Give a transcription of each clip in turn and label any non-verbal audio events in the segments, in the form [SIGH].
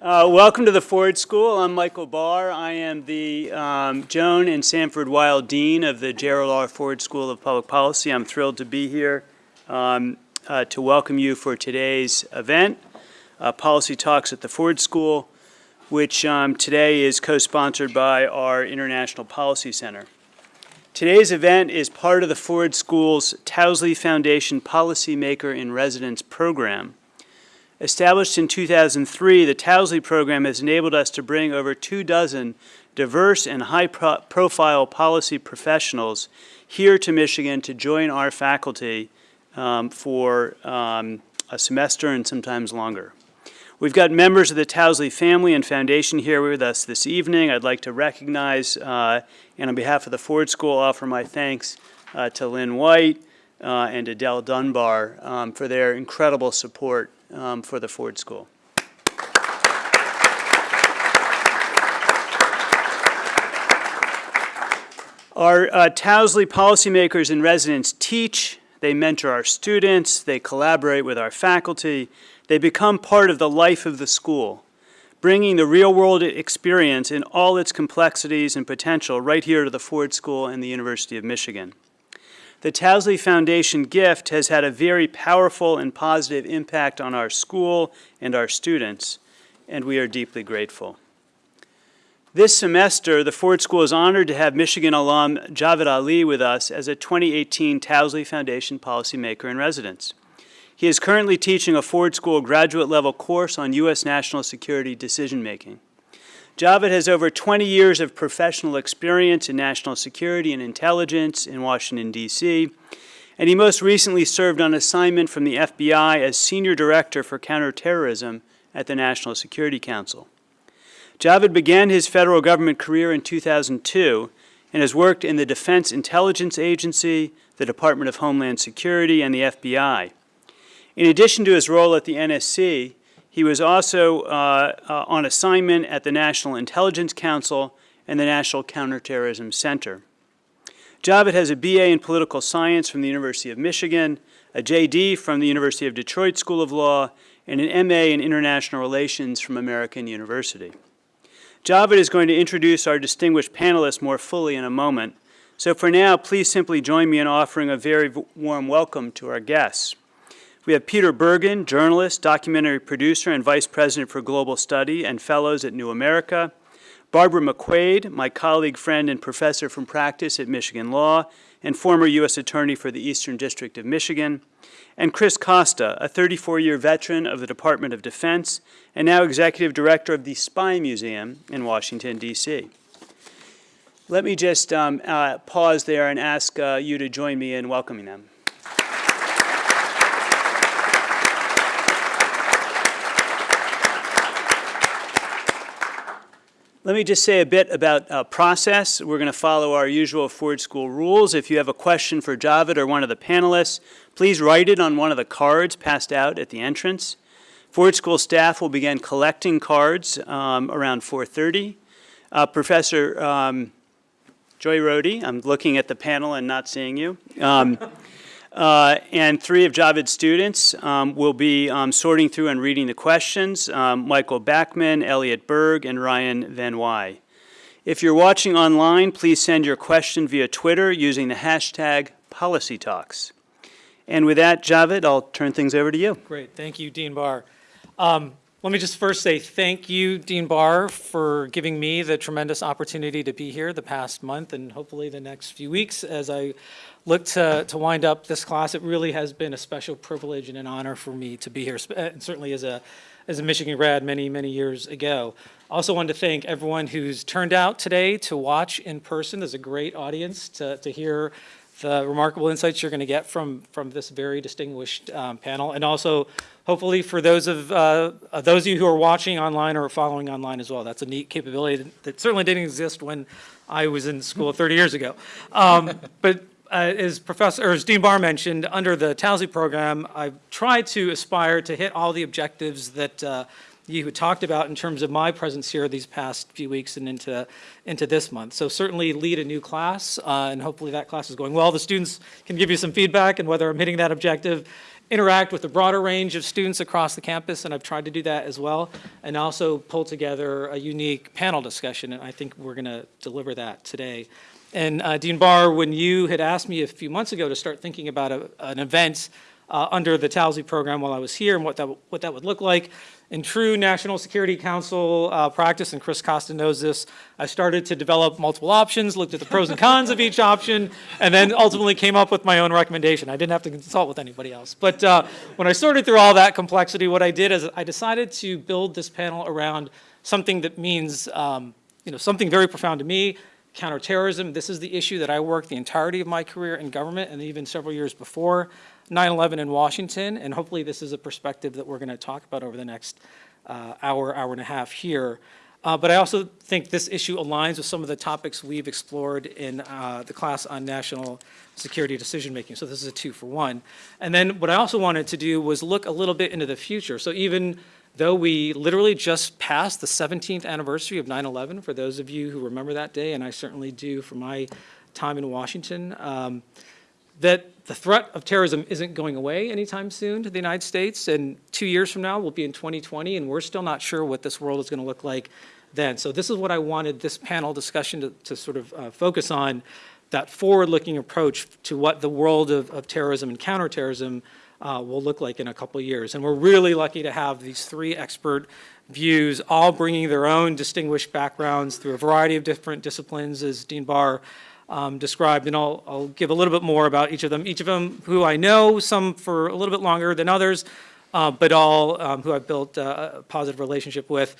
Uh, welcome to the Ford School. I'm Michael Barr. I am the um, Joan and Sanford Weill Dean of the Gerald R. Ford School of Public Policy. I'm thrilled to be here um, uh, to welcome you for today's event, uh, Policy Talks at the Ford School, which um, today is co-sponsored by our International Policy Center. Today's event is part of the Ford School's Towsley Foundation Policymaker in Residence program. Established in 2003, the Towsley program has enabled us to bring over two dozen diverse and high-profile policy professionals here to Michigan to join our faculty um, for um, a semester and sometimes longer. We've got members of the Towsley family and foundation here with us this evening. I'd like to recognize, uh, and on behalf of the Ford School, offer my thanks uh, to Lynn White uh, and Adele Dunbar um, for their incredible support um, for the Ford School. Our uh, Towsley policymakers and residents teach, they mentor our students, they collaborate with our faculty, they become part of the life of the school, bringing the real-world experience in all its complexities and potential right here to the Ford School and the University of Michigan. The Towsley Foundation gift has had a very powerful and positive impact on our school and our students, and we are deeply grateful. This semester, the Ford School is honored to have Michigan alum Javed Ali with us as a 2018 Towsley Foundation Policymaker in Residence. He is currently teaching a Ford School graduate level course on U.S. national security decision making. Javed has over 20 years of professional experience in national security and intelligence in Washington, D.C., and he most recently served on assignment from the FBI as Senior Director for Counterterrorism at the National Security Council. Javed began his federal government career in 2002 and has worked in the Defense Intelligence Agency, the Department of Homeland Security, and the FBI. In addition to his role at the NSC, he was also uh, uh, on assignment at the National Intelligence Council and the National Counterterrorism Center. Javed has a BA in Political Science from the University of Michigan, a JD from the University of Detroit School of Law, and an MA in International Relations from American University. Javed is going to introduce our distinguished panelists more fully in a moment, so for now, please simply join me in offering a very warm welcome to our guests. We have Peter Bergen, journalist, documentary producer, and Vice President for Global Study and Fellows at New America. Barbara McQuade, my colleague, friend, and professor from practice at Michigan Law, and former U.S. Attorney for the Eastern District of Michigan. And Chris Costa, a 34-year veteran of the Department of Defense and now Executive Director of the Spy Museum in Washington, D.C. Let me just um, uh, pause there and ask uh, you to join me in welcoming them. Let me just say a bit about uh, process. We're going to follow our usual Ford School rules. If you have a question for Javed or one of the panelists, please write it on one of the cards passed out at the entrance. Ford School staff will begin collecting cards um, around 4.30. Uh, Professor um, Joy Rohde, I'm looking at the panel and not seeing you. Um, uh, and three of Javed's students um, will be um, sorting through and reading the questions, um, Michael Backman, Elliot Berg, and Ryan Van Wy. If you're watching online, please send your question via Twitter using the hashtag PolicyTalks. And with that, Javid, I'll turn things over to you. Great. Thank you, Dean Barr. Um, let me just first say thank you, Dean Barr, for giving me the tremendous opportunity to be here the past month and hopefully the next few weeks as I look to, to wind up this class. It really has been a special privilege and an honor for me to be here, and certainly as a, as a Michigan grad many, many years ago. Also wanted to thank everyone who's turned out today to watch in person. There's a great audience to, to hear the remarkable insights you're going to get from, from this very distinguished um, panel. And also, hopefully, for those of, uh, those of you who are watching online or following online as well. That's a neat capability that, that certainly didn't exist when I was in school 30 years ago. Um, [LAUGHS] but uh, as Professor, or as Dean Barr mentioned, under the Towsley program, I've tried to aspire to hit all the objectives that, uh, you talked about in terms of my presence here these past few weeks and into, into this month. So certainly lead a new class, uh, and hopefully that class is going well. The students can give you some feedback and whether I'm hitting that objective. Interact with a broader range of students across the campus, and I've tried to do that as well. And also pull together a unique panel discussion, and I think we're going to deliver that today. And uh, Dean Barr, when you had asked me a few months ago to start thinking about a, an event uh, under the Towsley program while I was here and what that, what that would look like, in true National Security Council uh, practice, and Chris Costa knows this, I started to develop multiple options, looked at the pros and cons of each option, and then ultimately came up with my own recommendation. I didn't have to consult with anybody else. But uh, when I sorted through all that complexity, what I did is I decided to build this panel around something that means, um, you know, something very profound to me, counterterrorism. This is the issue that I worked the entirety of my career in government and even several years before 9/11 in Washington, and hopefully this is a perspective that we're going to talk about over the next uh, hour, hour and a half here. Uh, But I also think this issue aligns with some of the topics we've explored in uh, the class on national security decision-making. So this is a two for one. And then what I also wanted to do was look a little bit into the future. So even though we literally just passed the 17th anniversary of 9/11, for those of you who remember that day, and I certainly do from my time in Washington, um, that the threat of terrorism isn't going away anytime soon to the United States. And two years from now, we'll be in 2020, and we're still not sure what this world is going to look like then. So this is what I wanted this panel discussion to, to sort of uh, focus on, that forward-looking approach to what the world of, of terrorism and counterterrorism uh, will look like in a couple years. And we're really lucky to have these three expert views, all bringing their own distinguished backgrounds through a variety of different disciplines, as Dean Barr um, described, and I'll, I'll give a little bit more about each of them. Each of them who I know, some for a little bit longer than others, uh, but all um, who I've built uh, a positive relationship with.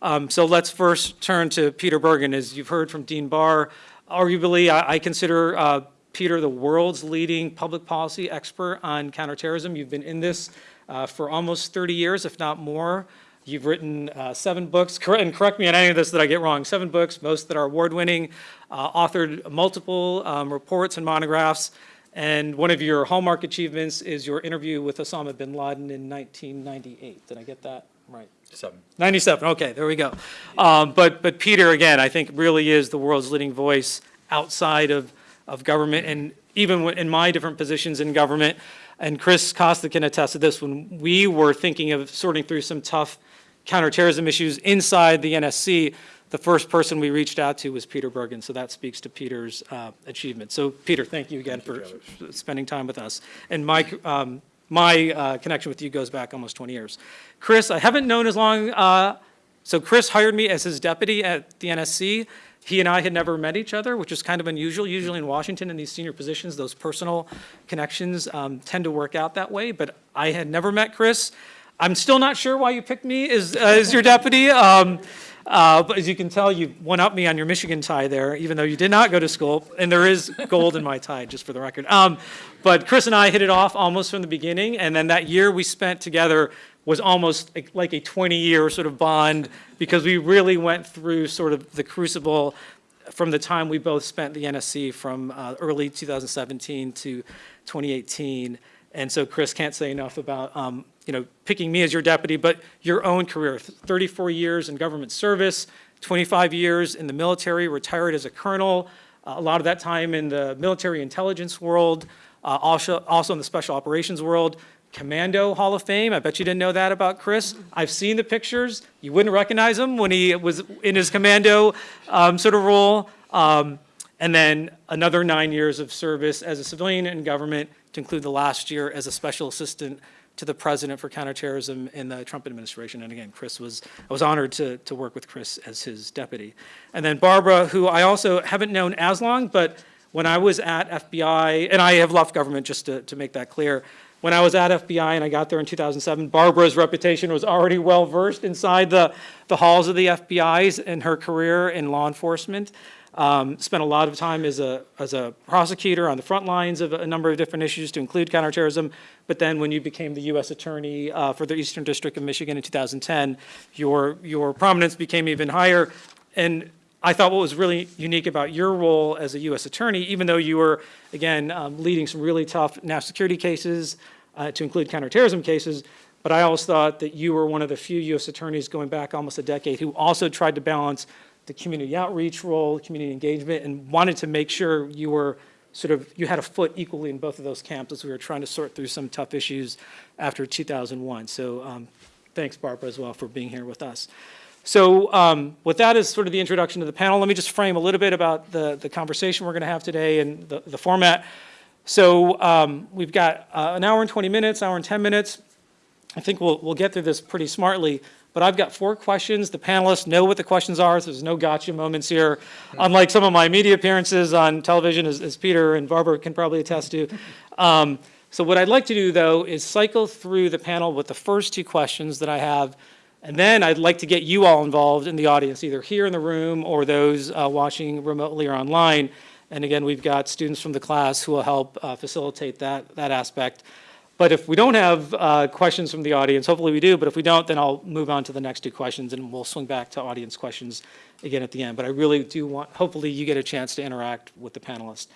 Um, So let's first turn to Peter Bergen. As you've heard from Dean Barr, arguably, I I consider uh, Peter the world's leading public policy expert on counterterrorism. You've been in this uh, for almost 30 years, if not more. You've written uh, seven books, and correct me on any of this that I get wrong, seven books, most that are award-winning, uh, authored multiple um, reports and monographs, and one of your hallmark achievements is your interview with Osama bin Laden in 1998. Did I get that right? Seven. 97, okay, there we go. Um, But, but Peter, again, I think really is the world's leading voice outside of, of government, and even in my different positions in government, and Chris Costa can attest to this, when we were thinking of sorting through some tough counterterrorism issues inside the NSC, the first person we reached out to was Peter Bergen, so that speaks to Peter's uh, achievement. So, Peter, thank you again for spending time with us. And Mike, um, my uh, connection with you goes back almost 20 years. Chris, I haven't known as long, uh, so Chris hired me as his deputy at the NSC. He and I had never met each other, which is kind of unusual. Usually in Washington, in these senior positions, those personal connections um, tend to work out that way, but I had never met Chris. I'm still not sure why you picked me as, uh, as your deputy. Um, uh, but as you can tell, you one-upped me on your Michigan tie there, even though you did not go to school, and there is gold in my tie, just for the record. Um, but Chris and I hit it off almost from the beginning, and then that year we spent together was almost like- a 20-year sort of bond, because we really went through sort of the crucible from the time we both spent the NSC from uh, early 2017 to 2018. And so Chris can't say enough about, um, you know, picking me as your deputy, but your own career, 34 years in government service, 25 years in the military, retired as a colonel, uh, a lot of that time in the military intelligence world, uh, also, also in the special operations world, Commando Hall of Fame. I bet you didn't know that about Chris. I've seen the pictures. You wouldn't recognize him when he was in his commando um, sort of role. Um, and then another nine years of service as a civilian in government, to include the last year as a special assistant to the president for counterterrorism in the Trump administration. And again, Chris was, I was honored to, to work with Chris as his deputy. And then Barbara, who I also haven't known as long, but when I was at FBI, and I have left government just to, to make that clear, when I was at FBI and I got there in 2007, Barbara's reputation was already well-versed inside the, the halls of the FBI's in her career in law enforcement. Um, Spent a lot of time as a, as a prosecutor on the front lines of a number of different issues to include counterterrorism. But then when you became the U.S. Attorney uh, for the Eastern District of Michigan in 2010, your, your prominence became even higher. And I thought what was really unique about your role as a U.S. Attorney, even though you were, again, um, leading some really tough national security cases, uh, to include counterterrorism cases, but I always thought that you were one of the few U.S. attorneys going back almost a decade who also tried to balance the community outreach role, community engagement, and wanted to make sure you were sort of, you had a foot equally in both of those camps as we were trying to sort through some tough issues after 2001. So um, thanks, Barbara, as well, for being here with us. So um, with that as sort of the introduction to the panel, let me just frame a little bit about the, the conversation we're going to have today and the, the format. So um, we've got uh, an hour and 20 minutes, hour and 10 minutes. I think we'll, we'll get through this pretty smartly, but I've got four questions. The panelists know what the questions are, so there's no gotcha moments here. Unlike some of my media appearances on television, as, as Peter and Barbara can probably attest to. Um, so what I'd like to do, though, is cycle through the panel with the first two questions that I have, and then I'd like to get you all involved in the audience, either here in the room or those uh, watching remotely or online. And again, we've got students from the class who will help uh, facilitate that, that aspect. But if we don't have uh, questions from the audience, hopefully we do, but if we don't, then I'll move on to the next two questions and we'll swing back to audience questions again at the end. But I really do want, hopefully you get a chance to interact with the panelists.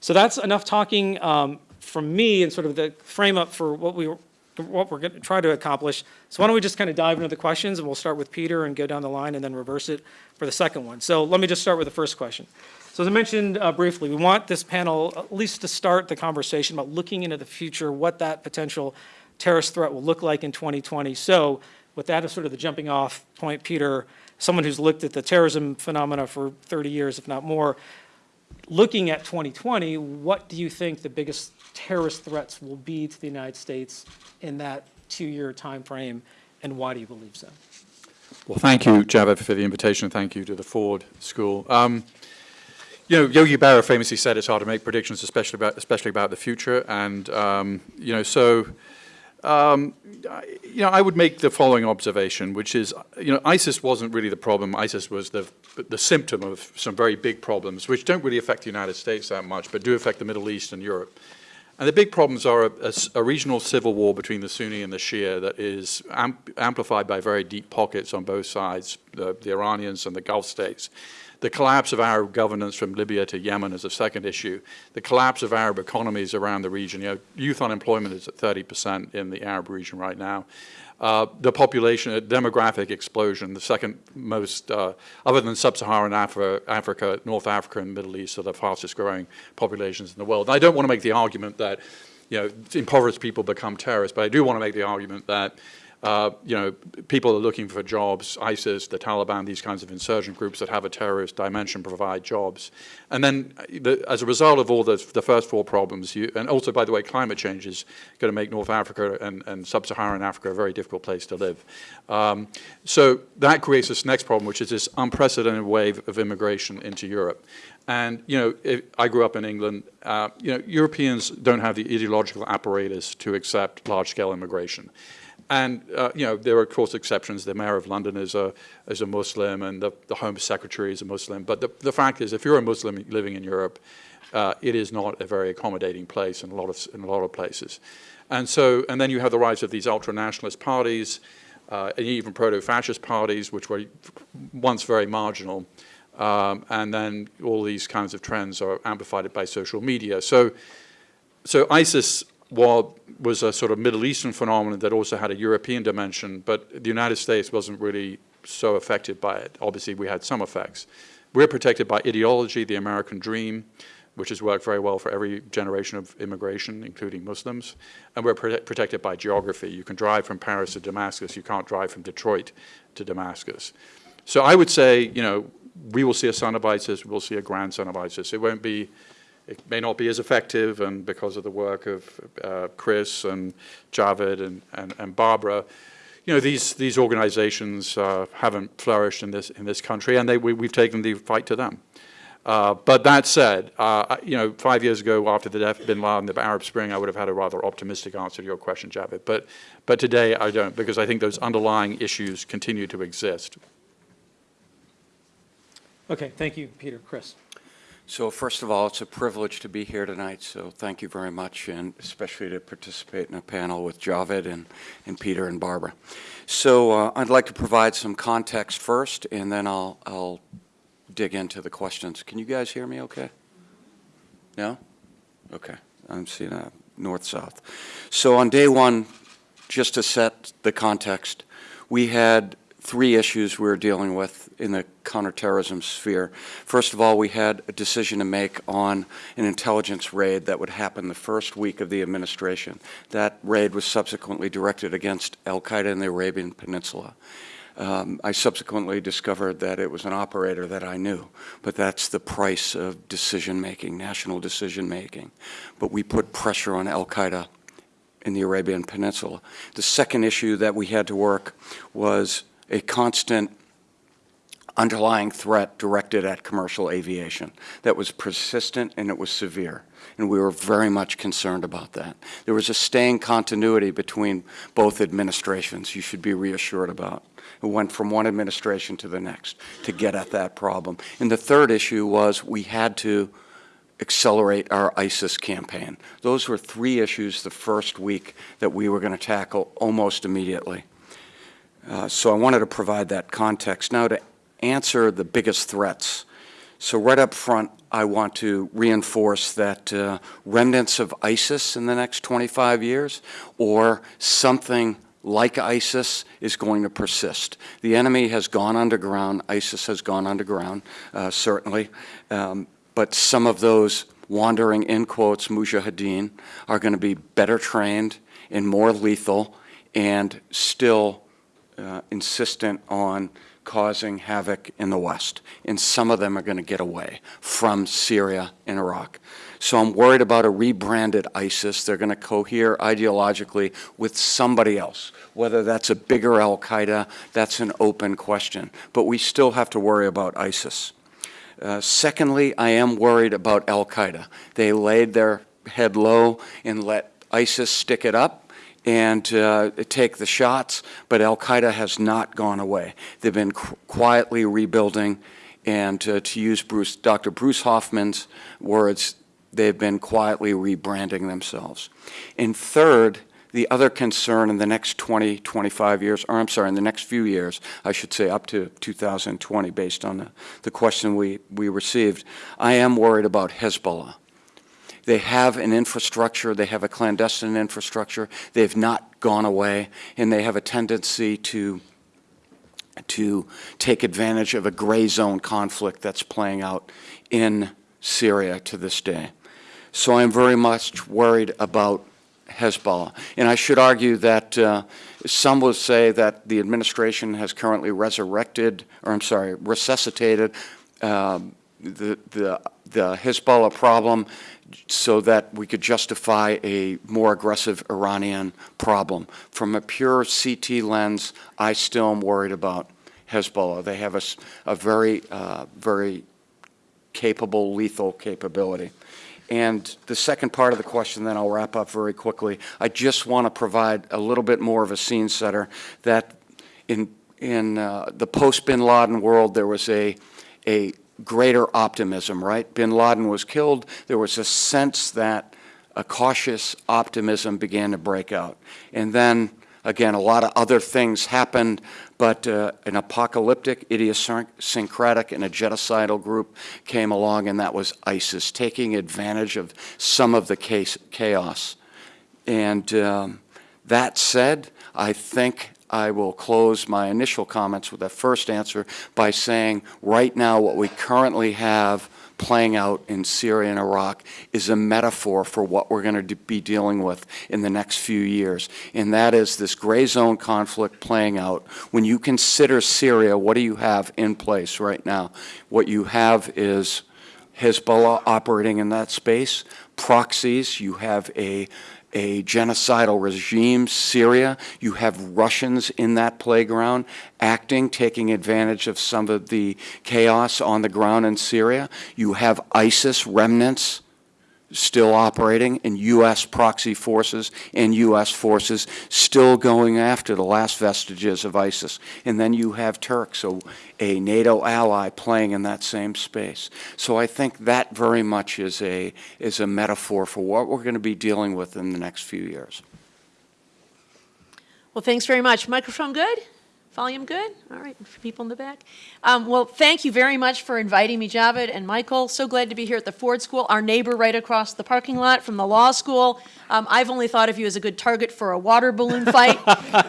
So that's enough talking um, from me and sort of the frame up for what we, what we're going to try to accomplish. So why don't we just kind of dive into the questions and we'll start with Peter and go down the line and then reverse it for the second one. So let me just start with the first question. So as I mentioned uh, briefly, we want this panel at least to start the conversation about looking into the future, what that potential terrorist threat will look like in 2020. So with that as sort of the jumping off point, Peter, someone who's looked at the terrorism phenomena for 30 years, if not more, looking at 2020, what do you think the biggest terrorist threats will be to the United States in that two-year time frame, and why do you believe so? Well, thank you, Javed, for the invitation. Thank you to the Ford School. Um, you know, Yogi Berra famously said it's hard to make predictions, especially about, especially about the future. And, um, you know, so, um, you know, I would make the following observation, which is, you know, ISIS wasn't really the problem. ISIS was the, the symptom of some very big problems, which don't really affect the United States that much, but do affect the Middle East and Europe. And the big problems are a regional civil war between the Sunni and the Shia that is amp amplified by very deep pockets on both sides, the, the Iranians and the Gulf states. The collapse of Arab governance from Libya to Yemen is a second issue. The collapse of Arab economies around the region. You know, youth unemployment is at 30% in the Arab region right now. Uh, the population, demographic explosion, the second most, uh, other than sub-Saharan Africa, Africa, North Africa and Middle East are the fastest growing populations in the world. And I don't want to make the argument that, you know, impoverished people become terrorists, but I do want to make the argument that, uh, you know, people are looking for jobs, ISIS, the Taliban, these kinds of insurgent groups that have a terrorist dimension provide jobs. And then uh, the, as a result of all the, the first four problems, you, and also, by the way, climate change is going to make North Africa and, and sub-Saharan Africa a very difficult place to live. Um, so that creates this next problem, which is this unprecedented wave of immigration into Europe. And, you know, if, I grew up in England. Uh, you know, Europeans don't have the ideological apparatus to accept large-scale immigration. And, uh, you know, there are, of course, exceptions. The mayor of London is a, is a Muslim and the, the Home Secretary is a Muslim. But the, the fact is, if you're a Muslim living in Europe, uh, it is not a very accommodating place in a lot of, in a lot of places. And so, and then you have the rise of these ultra-nationalist parties, uh, and even proto-fascist parties, which were once very marginal. Um, and then all these kinds of trends are amplified by social media. So, so ISIS while was a sort of Middle Eastern phenomenon that also had a European dimension, but the United States wasn't really so affected by it. Obviously, we had some effects. We're protected by ideology, the American dream, which has worked very well for every generation of immigration, including Muslims. And we're prote protected by geography. You can drive from Paris to Damascus. You can't drive from Detroit to Damascus. So I would say, you know, we will see a son of ISIS. We'll see a grandson of ISIS. It won't be it may not be as effective, and because of the work of uh, Chris and Javed and, and, and, Barbara, you know, these, these organizations uh, haven't flourished in this, in this country, and they, we, have taken the fight to them. Uh, but that said, uh, you know, five years ago after the death of bin Laden, the Arab Spring, I would have had a rather optimistic answer to your question, Javed. But, but today I don't, because I think those underlying issues continue to exist. Okay, thank you, Peter. Chris. So first of all, it's a privilege to be here tonight, so thank you very much, and especially to participate in a panel with Javed and, and Peter and Barbara. So uh, I'd like to provide some context first, and then I'll, I'll dig into the questions. Can you guys hear me okay? No? Okay, I'm seeing a north-south. So on day one, just to set the context, we had three issues we were dealing with in the counterterrorism sphere. First of all, we had a decision to make on an intelligence raid that would happen the first week of the administration. That raid was subsequently directed against al-Qaeda in the Arabian Peninsula. Um, I subsequently discovered that it was an operator that I knew, but that's the price of decision-making, national decision-making. But we put pressure on al-Qaeda in the Arabian Peninsula. The second issue that we had to work was a constant underlying threat directed at commercial aviation that was persistent and it was severe. And we were very much concerned about that. There was a staying continuity between both administrations, you should be reassured about. It went from one administration to the next to get at that problem. And the third issue was we had to accelerate our ISIS campaign. Those were three issues the first week that we were going to tackle almost immediately. Uh, so I wanted to provide that context. Now to answer the biggest threats. So right up front, I want to reinforce that uh, remnants of ISIS in the next 25 years or something like ISIS is going to persist. The enemy has gone underground. ISIS has gone underground, uh, certainly. Um, but some of those wandering, in quotes, mujahideen are going to be better trained and more lethal and still uh, insistent on causing havoc in the West. And some of them are going to get away from Syria and Iraq. So I'm worried about a rebranded ISIS. They're going to cohere ideologically with somebody else. Whether that's a bigger al-Qaeda, that's an open question. But we still have to worry about ISIS. Uh, secondly, I am worried about al-Qaeda. They laid their head low and let ISIS stick it up and uh, take the shots, but al-Qaeda has not gone away. They've been qu quietly rebuilding, and uh, to use Bruce, Dr. Bruce Hoffman's words, they've been quietly rebranding themselves. And third, the other concern in the next 20, 25 years, or I'm sorry, in the next few years, I should say up to 2020 based on the, the question we, we received, I am worried about Hezbollah. They have an infrastructure, they have a clandestine infrastructure, they've not gone away, and they have a tendency to, to take advantage of a gray zone conflict that's playing out in Syria to this day. So I'm very much worried about Hezbollah. And I should argue that uh, some will say that the administration has currently resurrected, or I'm sorry, resuscitated um, the, the, the Hezbollah problem so that we could justify a more aggressive Iranian problem. From a pure CT lens, I still am worried about Hezbollah. They have a, a very, uh, very capable, lethal capability. And the second part of the question, then I'll wrap up very quickly. I just want to provide a little bit more of a scene setter that in, in uh, the post-Bin Laden world, there was a, a greater optimism, right? Bin Laden was killed. There was a sense that a cautious optimism began to break out. And then, again, a lot of other things happened, but uh, an apocalyptic, idiosyncratic, and a genocidal group came along, and that was ISIS, taking advantage of some of the case, chaos. And um, that said, I think I will close my initial comments with that first answer by saying right now what we currently have playing out in Syria and Iraq is a metaphor for what we're going to be dealing with in the next few years. And that is this gray zone conflict playing out. When you consider Syria, what do you have in place right now? What you have is Hezbollah operating in that space, proxies, you have a a genocidal regime, Syria. You have Russians in that playground acting, taking advantage of some of the chaos on the ground in Syria. You have ISIS remnants still operating and U.S. proxy forces and U.S. forces still going after the last vestiges of ISIS. And then you have Turks, so a NATO ally playing in that same space. So I think that very much is a, is a metaphor for what we're going to be dealing with in the next few years. Well, thanks very much. Microphone good? Volume good? All right, for people in the back. Um, Well, thank you very much for inviting me, Javed and Michael. So glad to be here at the Ford School, our neighbor right across the parking lot from the law school. Um, I've only thought of you as a good target for a water balloon fight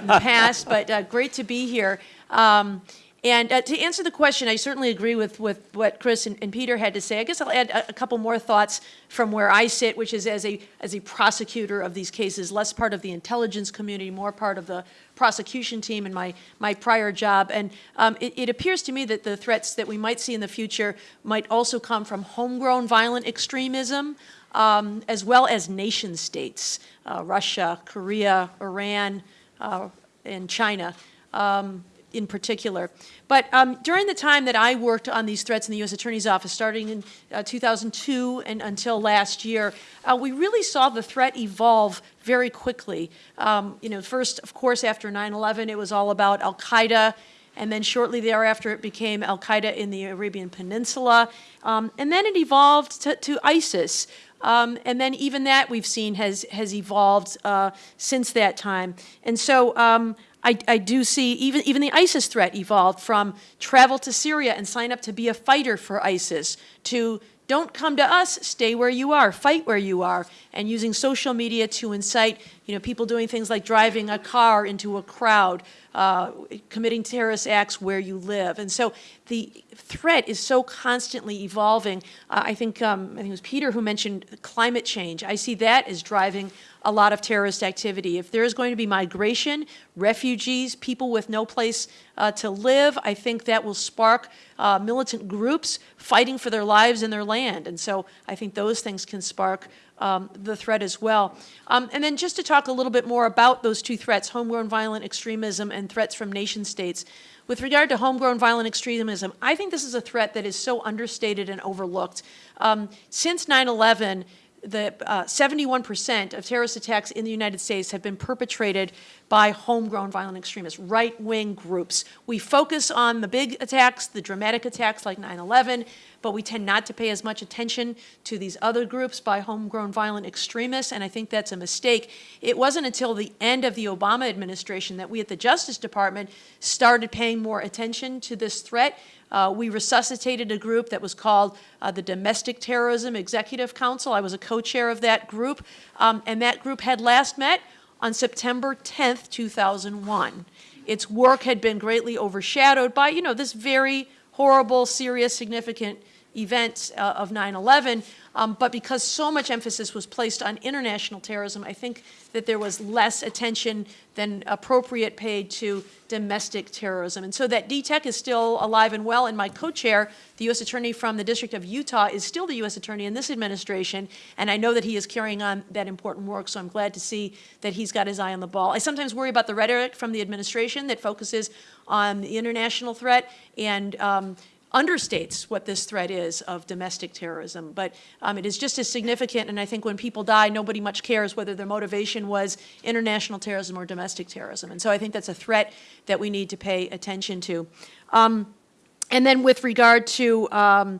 in the past, but uh, great to be here. Um, And uh, to answer the question, I certainly agree with, with what Chris and, and Peter had to say. I guess I'll add a, a couple more thoughts from where I sit, which is as a, as a prosecutor of these cases, less part of the intelligence community, more part of the prosecution team in my, my prior job. And um, it, it appears to me that the threats that we might see in the future might also come from homegrown violent extremism, um, as well as nation states, uh, Russia, Korea, Iran, uh, and China. Um, in particular. But um, during the time that I worked on these threats in the U.S. Attorney's Office, starting in uh, 2002 and until last year, uh, we really saw the threat evolve very quickly. Um, you know, first, of course, after 9/11, it was all about Al Qaeda. And then shortly thereafter, it became Al Qaeda in the Arabian Peninsula. Um, and then it evolved to, to ISIS. Um, and then even that we've seen has, has evolved uh, since that time. And so um, I, I do see even, even the ISIS threat evolved from travel to Syria and sign up to be a fighter for ISIS to don't come to us, stay where you are, fight where you are, and using social media to incite, you know, people doing things like driving a car into a crowd, uh, committing terrorist acts where you live. And so the threat is so constantly evolving. Uh, I think um, I think it was Peter who mentioned climate change. I see that as driving a lot of terrorist activity. If there is going to be migration, refugees, people with no place uh, to live, I think that will spark uh, militant groups fighting for their lives and their land. And so I think those things can spark um, the threat as well. Um, and then just to talk a little bit more about those two threats, homegrown violent extremism and threats from nation states. With regard to homegrown violent extremism, I think this is a threat that is so understated and overlooked. Um, since 9-11, the 71% of terrorist attacks in the United States have been perpetrated by homegrown violent extremists, right-wing groups. We focus on the big attacks, the dramatic attacks like 9-11, but we tend not to pay as much attention to these other groups by homegrown violent extremists, and I think that's a mistake. It wasn't until the end of the Obama administration that we at the Justice Department started paying more attention to this threat. Uh, we resuscitated a group that was called uh, the Domestic Terrorism Executive Council. I was a co-chair of that group, um, and that group had last met on September 10th, 2001. Its work had been greatly overshadowed by, you know, this very horrible, serious, significant event uh, of 9-11, um, but because so much emphasis was placed on international terrorism, I think that there was less attention than appropriate paid to domestic terrorism. And so that DTEC is still alive and well, and my co-chair, the U.S. Attorney from the District of Utah, is still the U.S. Attorney in this administration, and I know that he is carrying on that important work, so I'm glad to see that he's got his eye on the ball. I sometimes worry about the rhetoric from the administration that focuses on the international threat and um, understates what this threat is of domestic terrorism. But um, it is just as significant, and I think when people die, nobody much cares whether their motivation was international terrorism or domestic terrorism. And so I think that's a threat that we need to pay attention to. Um, and then with regard to um,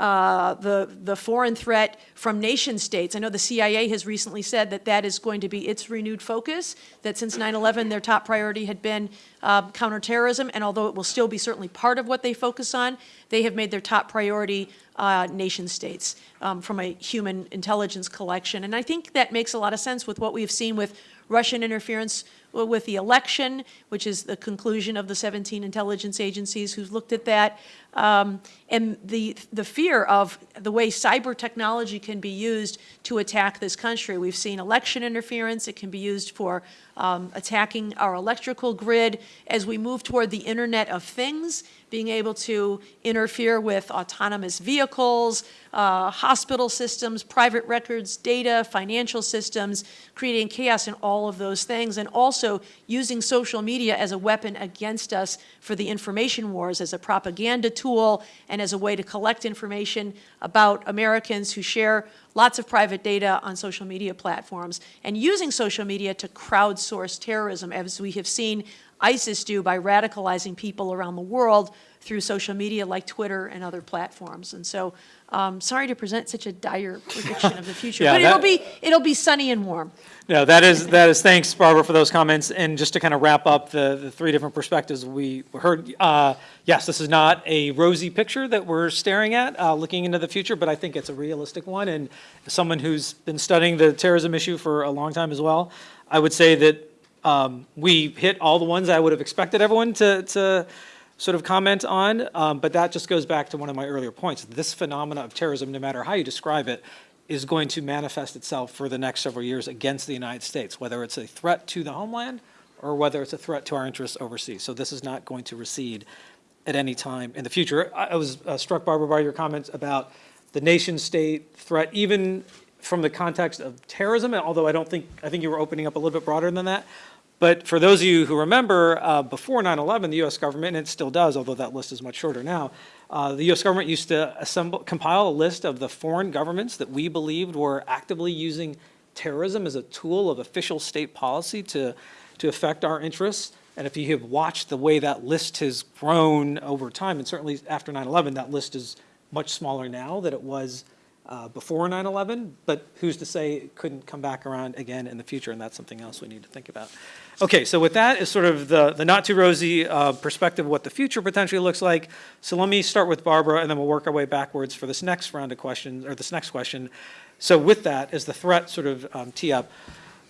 uh, the, the foreign threat from nation states. I know the CIA has recently said that that is going to be its renewed focus, that since 9-11 their top priority had been uh, counterterrorism, and although it will still be certainly part of what they focus on, they have made their top priority uh, nation states um, from a human intelligence collection. And I think that makes a lot of sense with what we've seen with Russian interference with the election, which is the conclusion of the 17 intelligence agencies who've looked at that, um, and the, the fear of the way cyber technology can be used to attack this country. We've seen election interference. It can be used for um, attacking our electrical grid. As we move toward the Internet of Things, being able to interfere with autonomous vehicles, uh, hospital systems, private records, data, financial systems, creating chaos in all of those things, and also using social media as a weapon against us for the information wars, as a propaganda tool, and as a way to collect information about Americans who share lots of private data on social media platforms, and using social media to crowdsource terrorism, as we have seen ISIS do by radicalizing people around the world through social media like Twitter and other platforms. And so, um, sorry to present such a dire [LAUGHS] prediction of the future, Yeah, but it'll be it'll be sunny and warm. No, that is, that is, thanks, Barbara, for those comments. And just to kind of wrap up the, the three different perspectives we heard, uh, yes, this is not a rosy picture that we're staring at, uh, looking into the future, but I think it's a realistic one. And as someone who's been studying the terrorism issue for a long time as well, I would say that um, we hit all the ones I would have expected everyone to, to sort of comment on, um, but that just goes back to one of my earlier points. This phenomena of terrorism, no matter how you describe it, is going to manifest itself for the next several years against the United States, whether it's a threat to the homeland or whether it's a threat to our interests overseas. So this is not going to recede at any time in the future. I was uh, struck, Barbara, by your comments about the nation-state threat, even from the context of terrorism, although I don't think, I think you were opening up a little bit broader than that. But for those of you who remember, uh, before 9/11, the U.S. government, and it still does, although that list is much shorter now, uh, the U.S. government used to assemble, compile a list of the foreign governments that we believed were actively using terrorism as a tool of official state policy to, to affect our interests. And if you have watched the way that list has grown over time, and certainly after 9/11, that list is much smaller now than it was uh, before 9/11, but who's to say it couldn't come back around again in the future, and that's something else we need to think about. Okay, so with that is sort of the, the not too rosy uh, perspective of what the future potentially looks like. So let me start with Barbara, and then we'll work our way backwards for this next round of questions, or this next question. So with that, as the threat sort of um, tee up,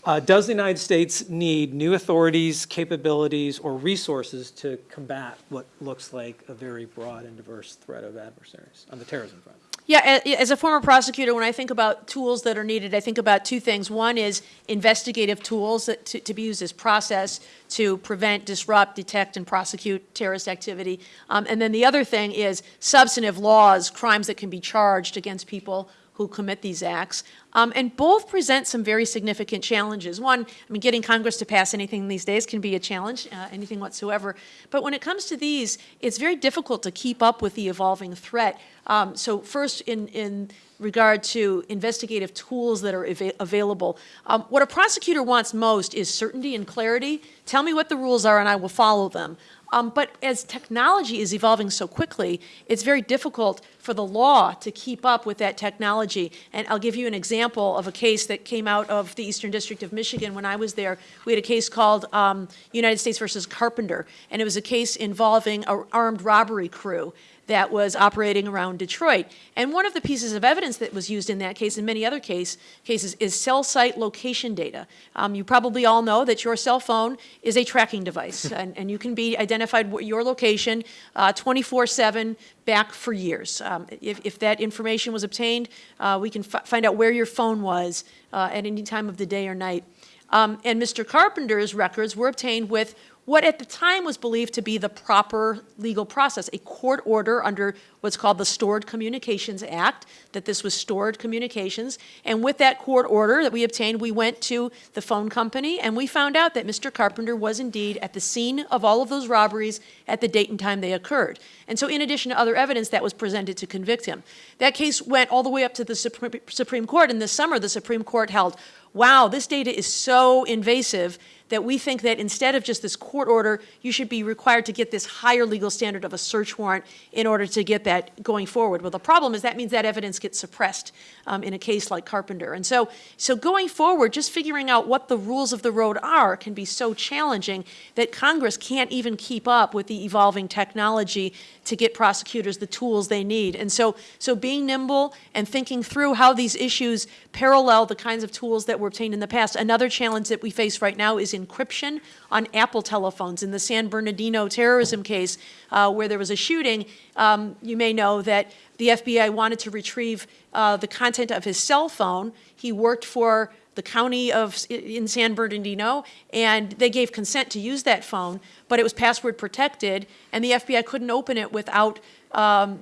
uh, does the United States need new authorities, capabilities, or resources to combat what looks like a very broad and diverse threat of adversaries on the terrorism front? Yeah, as a former prosecutor, when I think about tools that are needed, I think about two things. One is investigative tools that, to, to be used as process to prevent, disrupt, detect, and prosecute terrorist activity. Um, and then the other thing is substantive laws, crimes that can be charged against people who commit these acts. Um, and both present some very significant challenges. One, I mean, getting Congress to pass anything these days can be a challenge, uh, anything whatsoever. But when it comes to these, it's very difficult to keep up with the evolving threat. Um, so first, in, in regard to investigative tools that are ava available, um, what a prosecutor wants most is certainty and clarity. Tell me what the rules are and I will follow them. Um, but as technology is evolving so quickly, it's very difficult for the law to keep up with that technology. And I'll give you an example of a case that came out of the Eastern District of Michigan when I was there. We had a case called um, United States versus Carpenter, and it was a case involving an armed robbery crew that was operating around Detroit. And one of the pieces of evidence that was used in that case and many other case, cases is cell site location data. Um, you probably all know that your cell phone is a tracking device, [LAUGHS] and, and you can be identified with your location 24-7 back for years. Um, if, if that information was obtained, uh, we can find out where your phone was uh, at any time of the day or night. Um, and Mr. Carpenter's records were obtained with what at the time was believed to be the proper legal process, a court order under what's called the Stored Communications Act, that this was stored communications. And with that court order that we obtained, we went to the phone company and we found out that Mr. Carpenter was indeed at the scene of all of those robberies at the date and time they occurred. And so in addition to other evidence that was presented to convict him. That case went all the way up to the Supreme Court, and this summer the Supreme Court held, wow, this data is so invasive that we think that instead of just this court order, you should be required to get this higher legal standard of a search warrant in order to get that going forward. Well, the problem is that means that evidence gets suppressed um, in a case like Carpenter. And so, so going forward, just figuring out what the rules of the road are can be so challenging that Congress can't even keep up with the evolving technology to get prosecutors the tools they need. And so, so being nimble and thinking through how these issues parallel the kinds of tools that were obtained in the past. Another challenge that we face right now is encryption on Apple telephones. In the San Bernardino terrorism case, uh, where there was a shooting, um, you may know that the FBI wanted to retrieve uh, the content of his cell phone. He worked for the county of in San Bernardino, and they gave consent to use that phone, but it was password protected, and the FBI couldn't open it without um,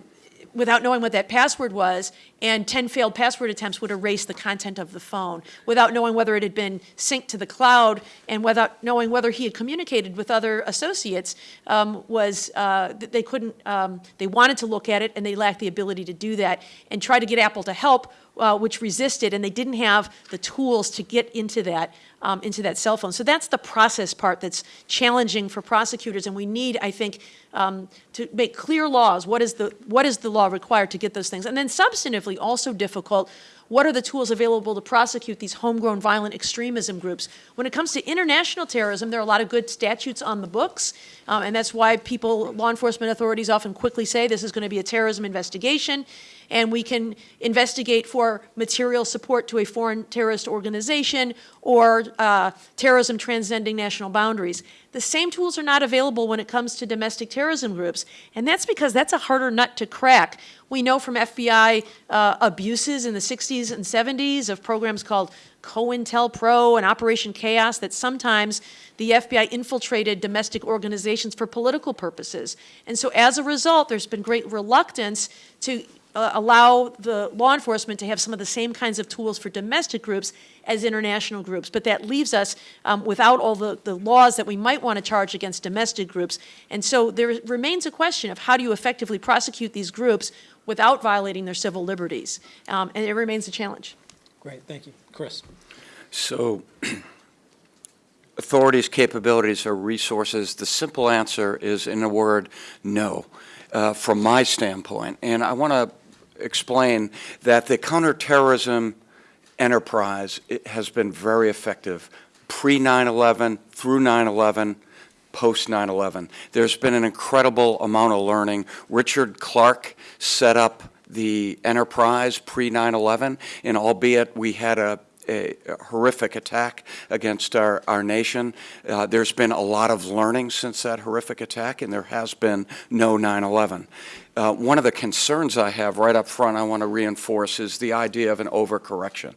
without knowing what that password was, and 10 failed password attempts would erase the content of the phone. Without knowing whether it had been synced to the cloud and without knowing whether he had communicated with other associates um, was uh, they couldn't um, they wanted to look at it and they lacked the ability to do that and try to get Apple to help uh, which resisted and they didn't have the tools to get into that um, into that cell phone. So that's the process part that's challenging for prosecutors and we need I think um, to make clear laws what is the what is the law required to get those things and then substantively also difficult what are the tools available to prosecute these homegrown violent extremism groups. When it comes to international terrorism, there are a lot of good statutes on the books, um, and that's why people, law enforcement authorities often quickly say this is going to be a terrorism investigation, and we can investigate for material support to a foreign terrorist organization or uh, terrorism transcending national boundaries. The same tools are not available when it comes to domestic terrorism groups, and that's because that's a harder nut to crack. We know from FBI uh, abuses in the 60s and 70s of programs called COINTELPRO and Operation Chaos that sometimes the FBI infiltrated domestic organizations for political purposes. And so as a result, there's been great reluctance to uh, allow the law enforcement to have some of the same kinds of tools for domestic groups as international groups. But that leaves us um, without all the, the laws that we might want to charge against domestic groups. And so there remains a question of how do you effectively prosecute these groups without violating their civil liberties? Um, and it remains a challenge. Great, thank you. Chris? So [CLEARS THROAT] authorities' capabilities or resources, the simple answer is, in a word, no, uh, from my standpoint. And I want to explain that the counterterrorism enterprise has been very effective pre 9 11, through 9 11, post 9 11. There's been an incredible amount of learning. Richard Clarke set up the enterprise pre 9 11, and albeit we had a a horrific attack against our, our nation. Uh, there's been a lot of learning since that horrific attack, and there has been no 9 11. Uh, one of the concerns I have right up front, I want to reinforce, is the idea of an overcorrection.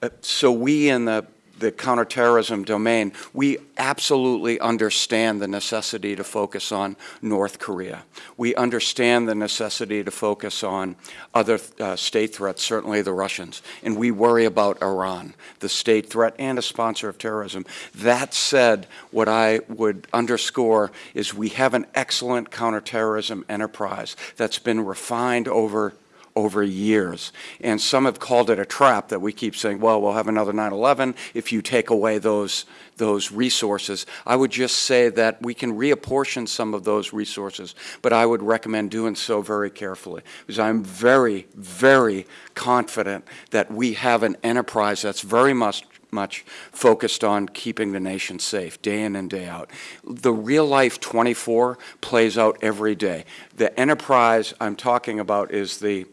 Uh, so, we in the the counterterrorism domain, we absolutely understand the necessity to focus on North Korea. We understand the necessity to focus on other uh, state threats, certainly the Russians. And we worry about Iran, the state threat and a sponsor of terrorism. That said, what I would underscore is we have an excellent counterterrorism enterprise that's been refined over over years. And some have called it a trap that we keep saying, well, we'll have another 9-11 if you take away those, those resources. I would just say that we can reapportion some of those resources, but I would recommend doing so very carefully because I'm very, very confident that we have an enterprise that's very much much focused on keeping the nation safe day in and day out. The real life 24 plays out every day. The enterprise I'm talking about is the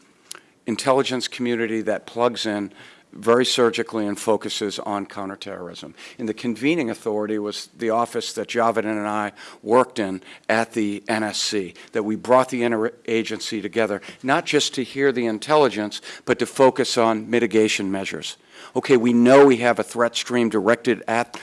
intelligence community that plugs in very surgically and focuses on counterterrorism. And the convening authority was the office that Javed and I worked in at the NSC, that we brought the interagency together, not just to hear the intelligence, but to focus on mitigation measures. Okay, we know we have a threat stream directed at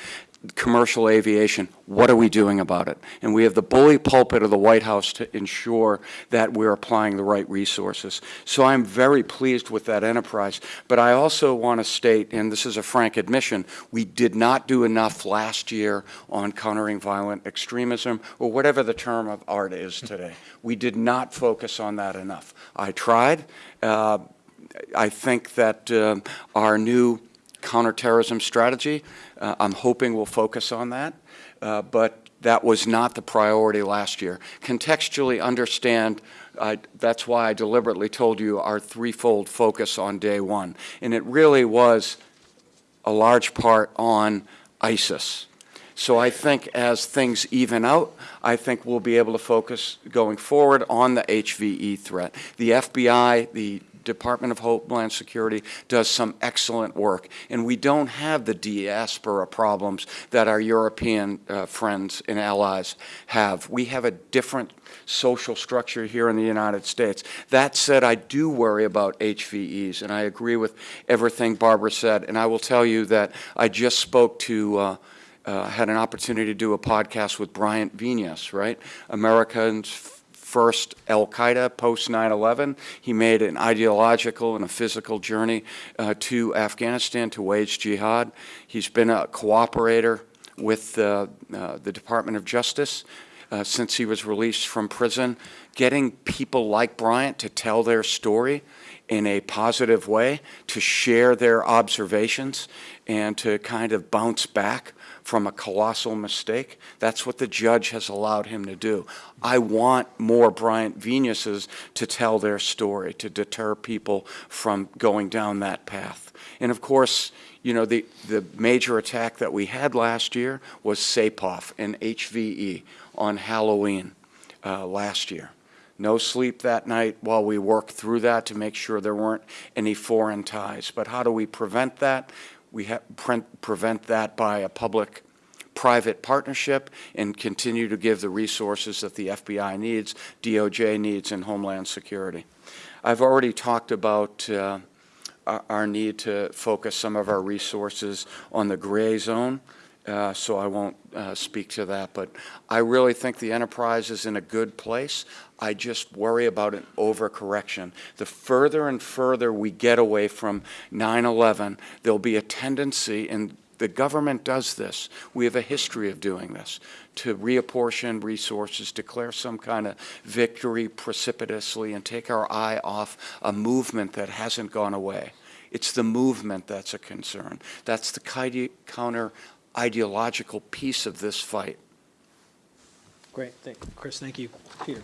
commercial aviation, what are we doing about it? And we have the bully pulpit of the White House to ensure that we're applying the right resources. So I'm very pleased with that enterprise. But I also want to state, and this is a frank admission, we did not do enough last year on countering violent extremism, or whatever the term of art is today. We did not focus on that enough. I tried. Uh, I think that uh, our new counterterrorism strategy. Uh, I'm hoping we'll focus on that, uh, but that was not the priority last year. Contextually understand, that's why I deliberately told you our threefold focus on day one. And it really was a large part on ISIS. So I think as things even out, I think we'll be able to focus going forward on the HVE threat. The FBI, the Department of Homeland Security does some excellent work. And we don't have the diaspora problems that our European uh, friends and allies have. We have a different social structure here in the United States. That said, I do worry about HVEs, and I agree with everything Barbara said. And I will tell you that I just spoke to uh, uh, had an opportunity to do a podcast with Bryant Vinas, right? Americans first Al Qaeda post 9 11. He made an ideological and a physical journey uh, to Afghanistan to wage jihad. He's been a cooperator with uh, uh, the Department of Justice. uh, since he was released from prison. Getting people like Bryant to tell their story in a positive way, to share their observations, and to kind of bounce back from a colossal mistake. That's what the judge has allowed him to do. I want more Bryant Vinases to tell their story, to deter people from going down that path. And of course, you know, the, the major attack that we had last year was Saipov and HVE on Halloween uh, last year. No sleep that night while we worked through that to make sure there weren't any foreign ties. But how do we prevent that? We pre- prevent that by a public private partnership and continue to give the resources that the FBI needs, DOJ needs, and Homeland Security. I've already talked about uh, our need to focus some of our resources on the gray zone, uh, so I won't uh, speak to that. But I really think the enterprise is in a good place. I just worry about an overcorrection. The further and further we get away from 9/11, there'll be a tendency, and the government does this. We have a history of doing this to reapportion resources, declare some kind of victory precipitously, and take our eye off a movement that hasn't gone away. It's the movement that's a concern. That's the counter ideological piece of this fight. Great, thank, you, Chris, thank you. Peter?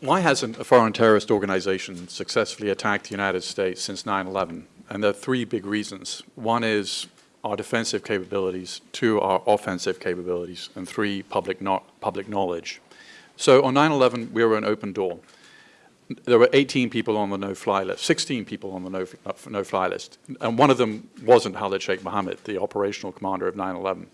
Why hasn't a foreign terrorist organization successfully attacked the United States since 9/11? And there are three big reasons. One is our defensive capabilities, two, our offensive capabilities, and three, public, no- public knowledge. So on 9/11, we were an open door. There were 18 people on the no-fly list, 16 people on the no- uh, no-fly list, and one of them wasn't Khalid Sheikh Mohammed, the operational commander of 9/11.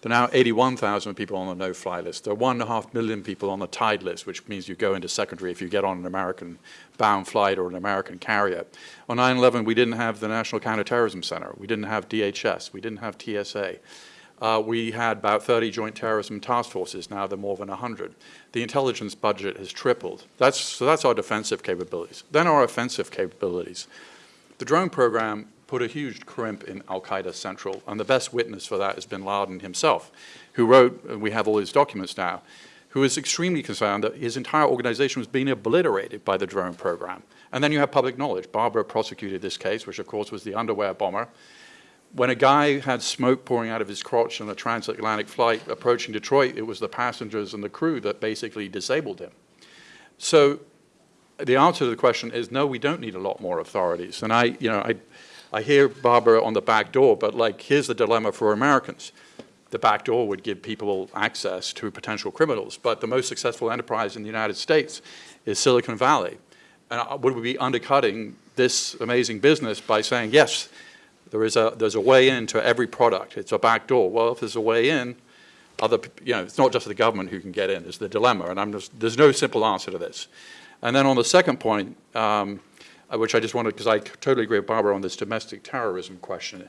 There are now 81,000 people on the no-fly list. There are one and a half million people on the TIDE list, which means you go into secondary if you get on an American-bound flight or an American carrier. On 9/11, we didn't have the National Counterterrorism Center. We didn't have DHS. We didn't have TSA. Uh, we had about 30 joint terrorism task forces. Now they're more than 100. The intelligence budget has tripled. That's, so that's our defensive capabilities. Then our offensive capabilities. The drone program put a huge crimp in Al Qaeda Central, and the best witness for that is bin Laden himself, who wrote, and we have all his documents now, who is extremely concerned that his entire organization was being obliterated by the drone program. And then you have public knowledge. Barbara prosecuted this case, which of course was the underwear bomber. When a guy had smoke pouring out of his crotch on a transatlantic flight approaching Detroit, it was the passengers and the crew that basically disabled him. So the answer to the question is no, we don't need a lot more authorities. And I, you know, I, I hear Barbara on the back door, but like, here's the dilemma for Americans. The back door would give people access to potential criminals, but the most successful enterprise in the United States is Silicon Valley. And uh, would we be undercutting this amazing business by saying, yes, there is a, there's a way in to every product. It's a back door. Well, if there's a way in, other, you know, it's not just the government who can get in, it's the dilemma, and I'm just, there's no simple answer to this. And then on the second point, um, uh, which I just wanted, because I totally agree with Barbara on this domestic terrorism question.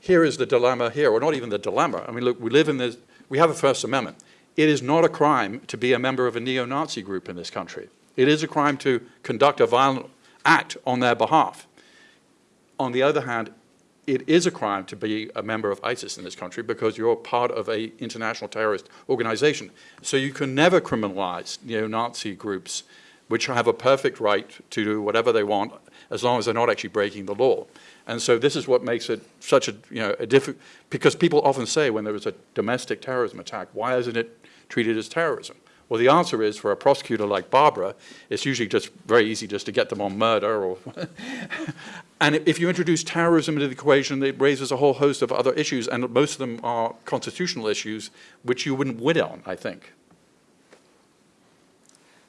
Here is the dilemma here, or not even the dilemma. I mean, look, we live in this, we have a First Amendment. It is not a crime to be a member of a neo-Nazi group in this country. It is a crime to conduct a violent act on their behalf. On the other hand, it is a crime to be a member of ISIS in this country because you're part of a international terrorist organization. So you can never criminalize neo-Nazi groups which have a perfect right to do whatever they want as long as they're not actually breaking the law. And so this is what makes it such a, you know, a difficult, because people often say when there is a domestic terrorism attack, why isn't it treated as terrorism? Well, the answer is for a prosecutor like Barbara, it's usually just very easy just to get them on murder or, [LAUGHS] and if you introduce terrorism into the equation, it raises a whole host of other issues, and most of them are constitutional issues, which you wouldn't win on, I think.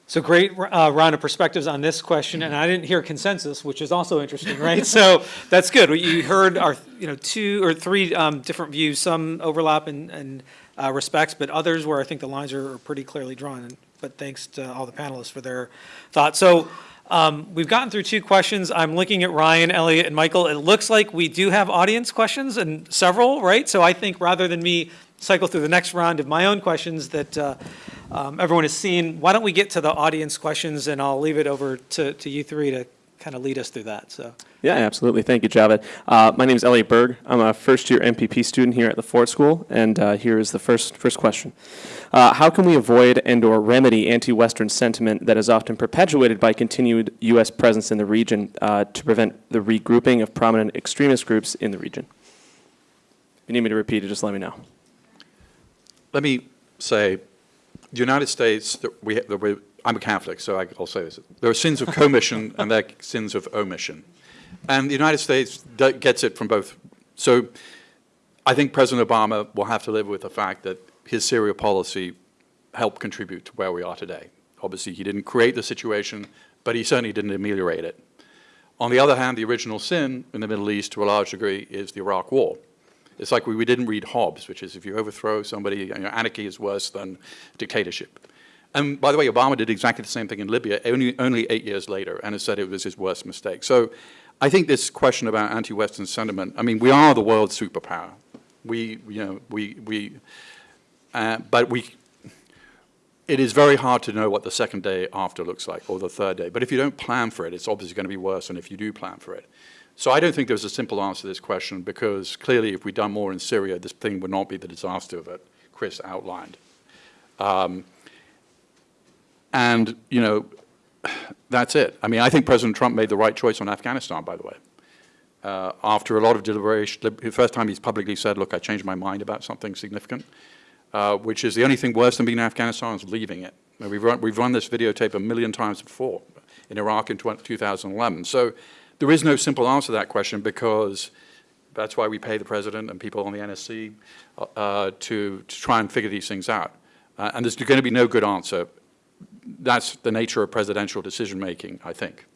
So great uh, round of perspectives on this question, and I didn't hear consensus, which is also interesting, right? So that's good. You heard our, you know, two or three um, different views, some overlap and, in uh, respects, but others where I think the lines are pretty clearly drawn. But thanks to all the panelists for their thoughts. So um, we've gotten through two questions. I'm looking at Ryan, Elliot, and Michael. It looks like we do have audience questions and several, right? So I think rather than me cycle through the next round of my own questions that uh, um, everyone has seen, why don't we get to the audience questions, and I'll leave it over to, to you three to kind of lead us through that, so. Yeah, absolutely. Thank you, Javed. Uh, my name is Elliot Berg. I'm a first-year MPP student here at the Ford School, and uh, here is the first first question: uh, How can we avoid and/or remedy anti-Western sentiment that is often perpetuated by continued U.S. presence in the region uh, to prevent the regrouping of prominent extremist groups in the region? If you need me to repeat it, just let me know. Let me say, the United States, that we, that we, I'm a Catholic, so I, I'll say this. There are sins of commission [LAUGHS] and there are sins of omission. And the United States gets it from both. So I think President Obama will have to live with the fact that his Syria policy helped contribute to where we are today. Obviously, he didn't create the situation, but he certainly didn't ameliorate it. On the other hand, the original sin in the Middle East, to a large degree, is the Iraq War. It's like we, we didn't read Hobbes, which is if you overthrow somebody, you know, anarchy is worse than dictatorship. And by the way, Obama did exactly the same thing in Libya, only, only eight years later, and has said it was his worst mistake. So I think this question about anti-Western sentiment, I mean, we are the world superpower. We, you know, we, we, uh, but we, it is very hard to know what the second day after looks like, or the third day. But if you don't plan for it, it's obviously going to be worse than if you do plan for it. So I don't think there's a simple answer to this question, because clearly if we'd done more in Syria, this thing would not be the disaster that Chris outlined. Um, and, you know, that's it. I mean, I think President Trump made the right choice on Afghanistan, by the way. Uh, after a lot of deliberation, the first time he's publicly said, look, I changed my mind about something significant, uh, which is the only thing worse than being in Afghanistan is leaving it. We've run, we've run this videotape a million times before in Iraq in 2011. So there is no simple answer to that question because that's why we pay the president and people on the NSC uh, to, to try and figure these things out. Uh, and there's going to be no good answer. That's the nature of presidential decision-making, I think.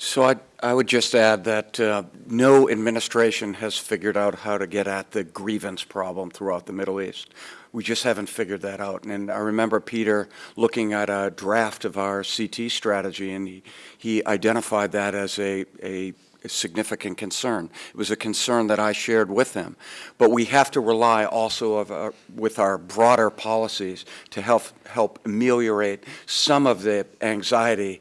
So I, I would just add that uh, no administration has figured out how to get at the grievance problem throughout the Middle East. We just haven't figured that out. And I remember Peter looking at a draft of our CT strategy, and he, he identified that as a, a significant concern. It was a concern that I shared with them. But we have to rely also of our, with our broader policies to help, help ameliorate some of the anxiety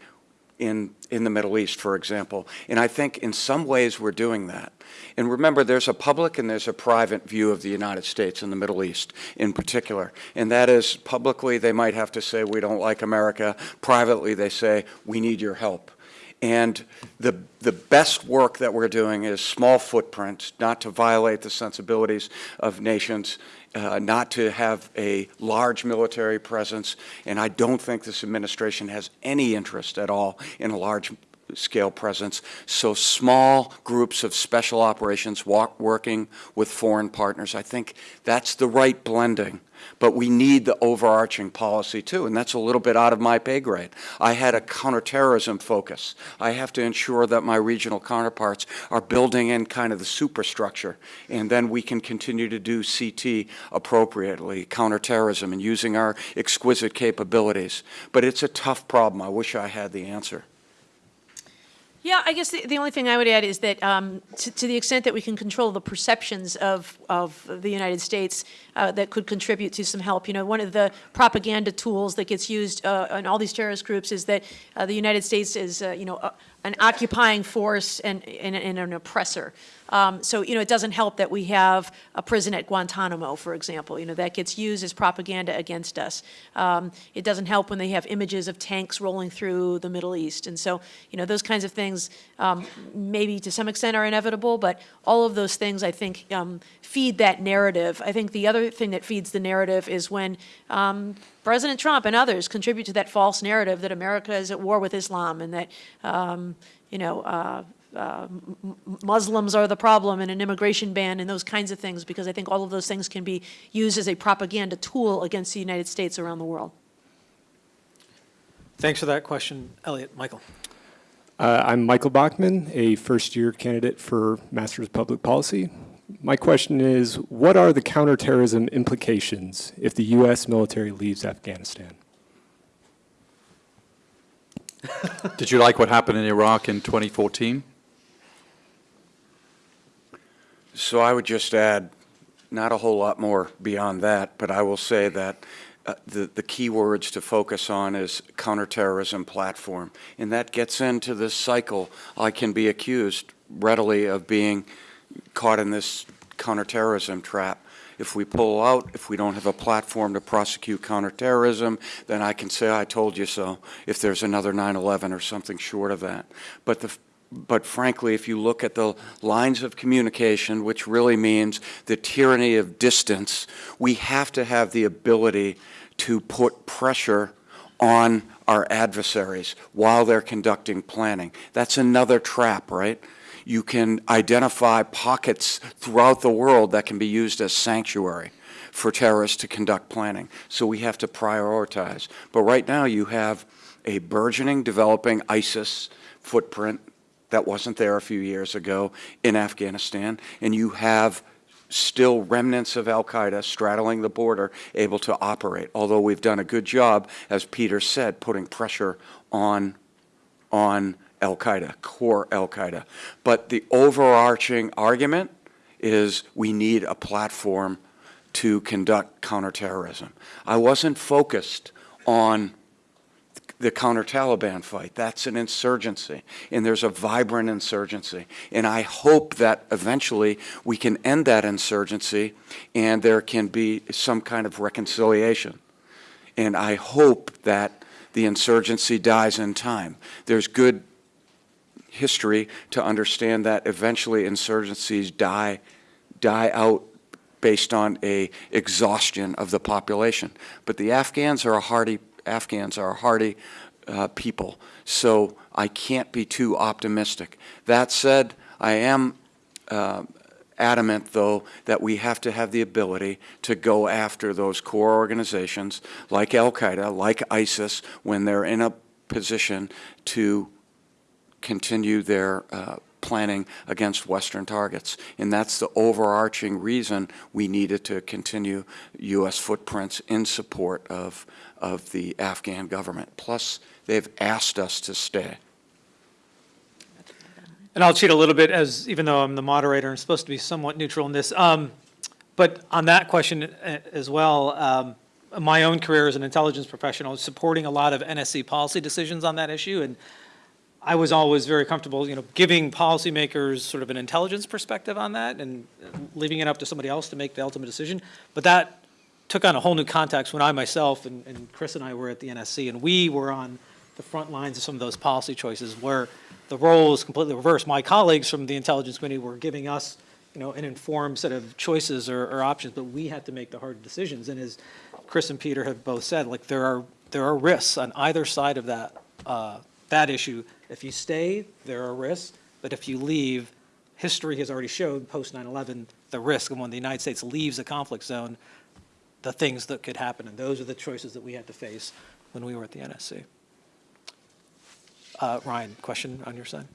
in, in the Middle East, for example. And I think in some ways we're doing that. And remember, there's a public and there's a private view of the United States and the Middle East in particular. And that is, publicly, they might have to say, we don't like America. Privately, they say, we need your help. And the, the best work that we're doing is small footprint, not to violate the sensibilities of nations, uh, not to have a large military presence. And I don't think this administration has any interest at all in a large scale presence. So small groups of special operations walk, working with foreign partners, I think that's the right blending. But we need the overarching policy too, and that's a little bit out of my pay grade. I had a counterterrorism focus. I have to ensure that my regional counterparts are building in kind of the superstructure, and then we can continue to do CT appropriately, counterterrorism, and using our exquisite capabilities. But it's a tough problem. I wish I had the answer. Yeah, I guess the, the only thing I would add is that um, to, to the extent that we can control the perceptions of, of the United States, uh, that could contribute to some help. You know, one of the propaganda tools that gets used uh, in all these terrorist groups is that uh, the United States is, uh, you know, an occupying force and, and, and an oppressor. Um, so, you know, it doesn't help that we have a prison at Guantanamo, for example. You know, that gets used as propaganda against us. Um, it doesn't help when they have images of tanks rolling through the Middle East. And so, you know, those kinds of things um, maybe to some extent are inevitable, but all of those things, I think, um, feed that narrative. I think the other thing that feeds the narrative is when um, President Trump and others contribute to that false narrative that America is at war with Islam and that, um, you know, uh, uh, Muslims are the problem and an immigration ban and those kinds of things, because I think all of those things can be used as a propaganda tool against the United States around the world. Thanks for that question, Elliot. Michael? Uh, I'm Michael Bachman, a first-year candidate for Master's of Public Policy. My question is, what are the counterterrorism implications if the U.S. military leaves Afghanistan? [LAUGHS] Did you like what happened in Iraq in 2014? So I would just add, not a whole lot more beyond that, but I will say that uh, the, the key words to focus on is counterterrorism platform. And that gets into this cycle. I can be accused readily of being caught in this counterterrorism trap. If we pull out, if we don't have a platform to prosecute counterterrorism, then I can say, I told you so, if there's another 9/11 or something short of that. But the, but frankly, if you look at the lines of communication, which really means the tyranny of distance, we have to have the ability to put pressure on our adversaries while they're conducting planning. That's another trap, right? You can identify pockets throughout the world that can be used as sanctuary for terrorists to conduct planning. So we have to prioritize. But right now you have a burgeoning, developing ISIS footprint that wasn't there a few years ago in Afghanistan, and you have still remnants of al-Qaeda straddling the border able to operate, although we've done a good job, as Peter said, putting pressure on, on al-Qaeda, core al-Qaeda. But the overarching argument is we need a platform to conduct counterterrorism. I wasn't focused on the counter-Taliban fight. That's an insurgency, and there's a vibrant insurgency. And I hope that eventually we can end that insurgency and there can be some kind of reconciliation. And I hope that the insurgency dies in time. There's good history to understand that eventually insurgencies die, die out based on a exhaustion of the population. But the Afghans are a hardy Afghans are a hardy uh, people, so I can't be too optimistic. That said, I am uh, adamant, though, that we have to have the ability to go after those core organizations like Al-Qaeda, like ISIS, when they're in a position to continue their uh, planning against Western targets. And that's the overarching reason we needed to continue U.S. footprints in support of, of the Afghan government. Plus, they've asked us to stay. And I'll cheat a little bit as, even though I'm the moderator, I'm supposed to be somewhat neutral in this. Um, But on that question uh, as well, um, my own career as an intelligence professional supporting a lot of NSC policy decisions on that issue. And I was always very comfortable, you know, giving policymakers sort of an intelligence perspective on that and leaving it up to somebody else to make the ultimate decision. But that took on a whole new context when I myself and, and Chris and I were at the NSC, and we were on the front lines of some of those policy choices where the role is completely reversed. My colleagues from the intelligence committee were giving us, you know, an informed set of choices or, or options, but we had to make the hard decisions. And as Chris and Peter have both said, like there are there are risks on either side of that uh, that issue. If you stay, there are risks, but if you leave, history has already showed post 9/11 the risk, and when the United States leaves a conflict zone, the things that could happen, and those are the choices that we had to face when we were at the NSC. Uh, Ryan, question on your side?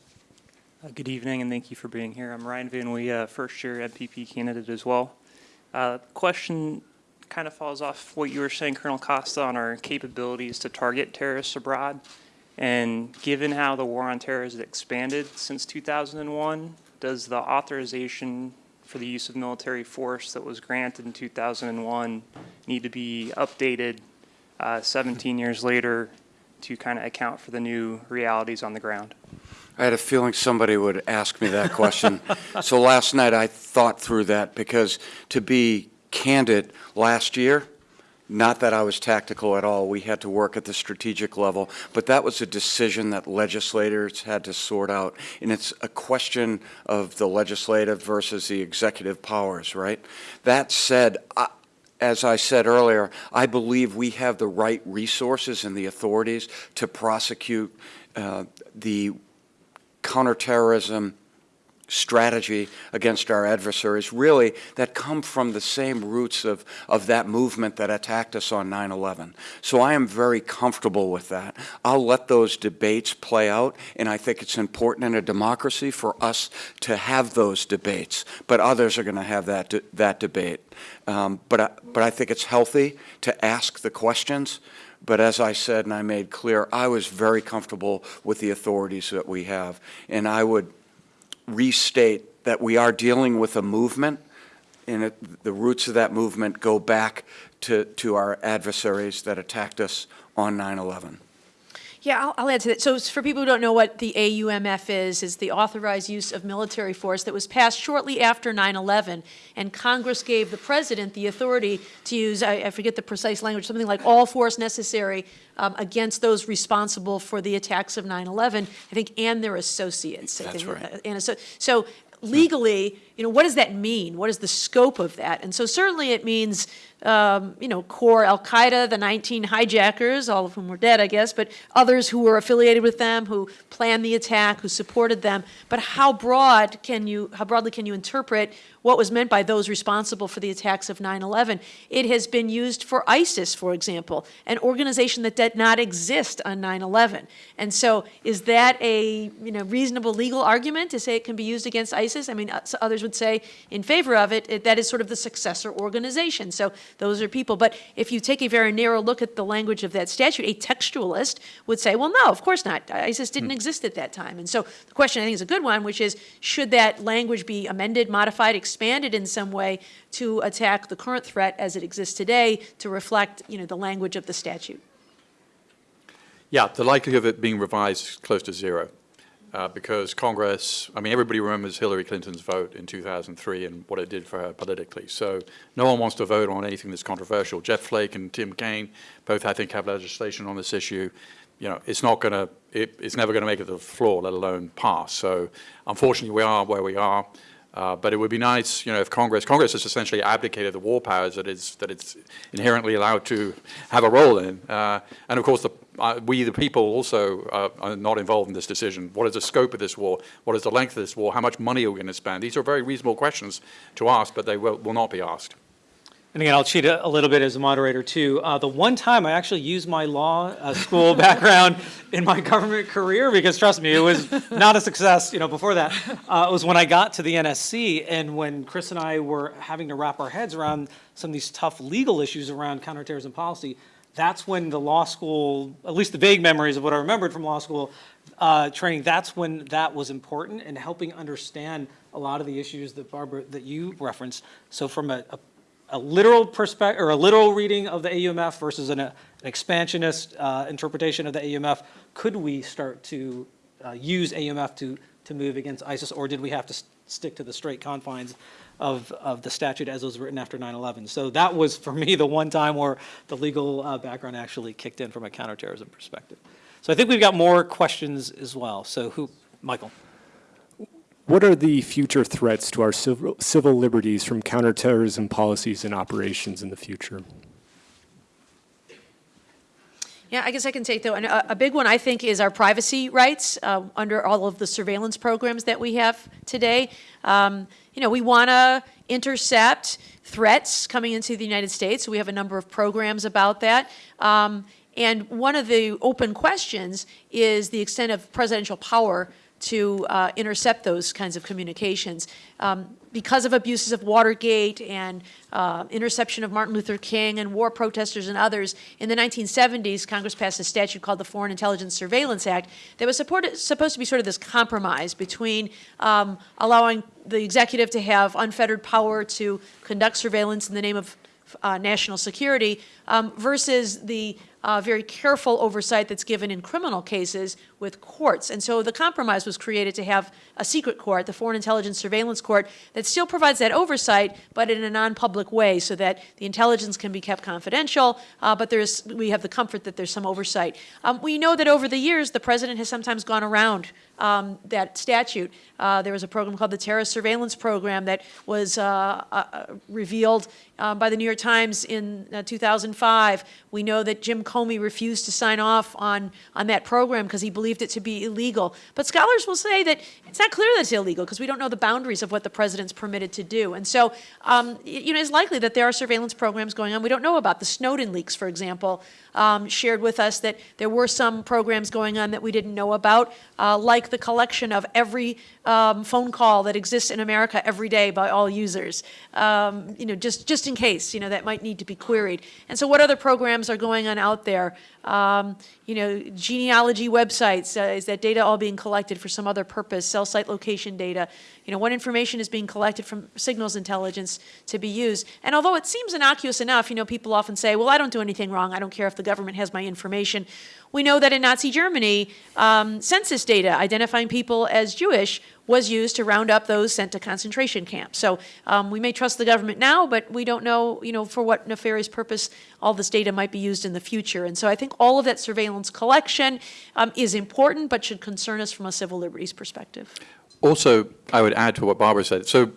Uh, Good evening, and thank you for being here. I'm Ryan Van Wee, a first-year MPP candidate as well. Uh, Question kind of falls off what you were saying, Colonel Costa, on our capabilities to target terrorists abroad. And given how the war on terror has expanded since 2001, does the authorization for the use of military force that was granted in 2001 need to be updated uh, 17 years later to kind of account for the new realities on the ground? I had a feeling somebody would ask me that question. [LAUGHS] so last night I thought through that because to be candid, last year, not that I was tactical at all, we had to work at the strategic level, but that was a decision that legislators had to sort out. And it's a question of the legislative versus the executive powers, right? That said, I, as I said earlier, I believe we have the right resources and the authorities to prosecute uh, the counterterrorism strategy against our adversaries, really, that come from the same roots of, of that movement that attacked us on 9-11. So I am very comfortable with that. I'll let those debates play out, and I think it's important in a democracy for us to have those debates, but others are going to have that, de that debate. Um, but, I, but I think it's healthy to ask the questions. But as I said and I made clear, I was very comfortable with the authorities that we have. And I would restate that we are dealing with a movement, and it, the roots of that movement go back to, to our adversaries that attacked us on 9/11. Yeah, I'll, I'll add to that. So for people who don't know what the AUMF is, is the authorized use of military force that was passed shortly after 9/11, and Congress gave the president the authority to use, I, I forget the precise language, something like all force necessary um, against those responsible for the attacks of 9/11, I think, and their associates. I That's think, right. uh, And so, so legally, you know, what does that mean? What is the scope of that? And so certainly it means, um, you know, core Al-Qaeda, the 19 hijackers, all of whom were dead, I guess, but others who were affiliated with them, who planned the attack, who supported them. But how broad can you, how broadly can you interpret what was meant by those responsible for the attacks of 9/11? It has been used for ISIS, for example, an organization that did not exist on 9/11. And so is that a, you know, reasonable legal argument to say it can be used against ISIS? I mean, uh, others would say in favor of it, it- that is sort of the successor organization. So those are people. But if you take a very narrow look at the language of that statute, a textualist would say, well, no, of course not. ISIS didn't exist at that time. And so the question, I think, is a good one, which is, should that language be amended, modified, expanded in some way to attack the current threat as it exists today to reflect, you know, the language of the statute? Yeah, the likelihood of it being revised is close to zero, uh, because Congress, I mean, everybody remembers Hillary Clinton's vote in 2003 and what it did for her politically. So no one wants to vote on anything that's controversial. Jeff Flake and Tim Kaine both, I think, have legislation on this issue. You know, it's not going to, it's never going to make it to the floor, let alone pass. So unfortunately, we are where we are. Uh, but it would be nice, you know, if Congress, Congress has essentially abdicated the war powers that it's, that it's inherently allowed to have a role in. Uh, and of course, the, uh, we, the people, also uh, are not involved in this decision. What is the scope of this war? What is the length of this war? How much money are we going to spend? These are very reasonable questions to ask, but they will, will not be asked. And again, I'll cheat a little bit as a moderator too. Uh, the one time I actually used my law uh, school [LAUGHS] background in my government career, because trust me, it was not a success, you know, before that, uh, was when I got to the NSC and when Chris and I were having to wrap our heads around some of these tough legal issues around counterterrorism policy. That's when the law school, at least the vague memories of what I remembered from law school uh, training, that's when that was important and helping understand a lot of the issues that Barbara, that you referenced. So from a, a a literal perspective, or a literal reading of the AUMF versus an, an expansionist uh, interpretation of the AUMF, could we start to uh, use AUMF to, to move against ISIS, or did we have to s- stick to the straight confines of, of the statute as it was written after 9/11? So that was, for me, the one time where the legal uh, background actually kicked in from a counterterrorism perspective. So I think we've got more questions as well. So who, Michael? What are the future threats to our civil, civil liberties from counterterrorism policies and operations in the future? Yeah, I guess I can take though, and a, big one I think is our privacy rights uh, under all of the surveillance programs that we have today. Um, you know, we want to intercept threats coming into the United States. We have a number of programs about that. Um, and one of the open questions is the extent of presidential power to uh, intercept those kinds of communications. Um, because of abuses of Watergate and uh, interception of Martin Luther King and war protesters and others, in the 1970s, Congress passed a statute called the Foreign Intelligence Surveillance Act that was supported, supposed to be sort of this compromise between um, allowing the executive to have unfettered power to conduct surveillance in the name of uh, national security um, versus the uh, very careful oversight that's given in criminal cases with courts. And so the compromise was created to have a secret court, the Foreign Intelligence Surveillance Court, that still provides that oversight, but in a non-public way, so that the intelligence can be kept confidential, uh, but there's, we have the comfort that there's some oversight. Um, we know that over the years, the president has sometimes gone around um, that statute. Uh, there was a program called the Terrorist Surveillance Program that was uh, uh, revealed uh, by the New York Times in uh, 2005. We know that Jim Comey refused to sign off on, on that program because he believed it to be illegal. But scholars will say that it's not clear that it's illegal because we don't know the boundaries of what the president's permitted to do. And so, um, you know, it's likely that there are surveillance programs going on we don't know about. The Snowden leaks, for example, um, shared with us that there were some programs going on that we didn't know about, uh, like the collection of every um, phone call that exists in America every day by all users, um, you know, just, just in case, you know, that might need to be queried. And so what other programs are going on out out there? Um, You know, genealogy websites, uh, is that data all being collected for some other purpose? Cell site location data? You know, what information is being collected from signals intelligence to be used? And although it seems innocuous enough, you know, people often say, well, I don't do anything wrong, I don't care if the government has my information. We know that in Nazi Germany, um, census data identifying people as Jewish was used to round up those sent to concentration camps. So um, we may trust the government now, but we don't know, you know, for what nefarious purpose all this data might be used in the future. And so I think all of that surveillance collection um, is important, but should concern us from a civil liberties perspective. Also, I would add to what Barbara said. So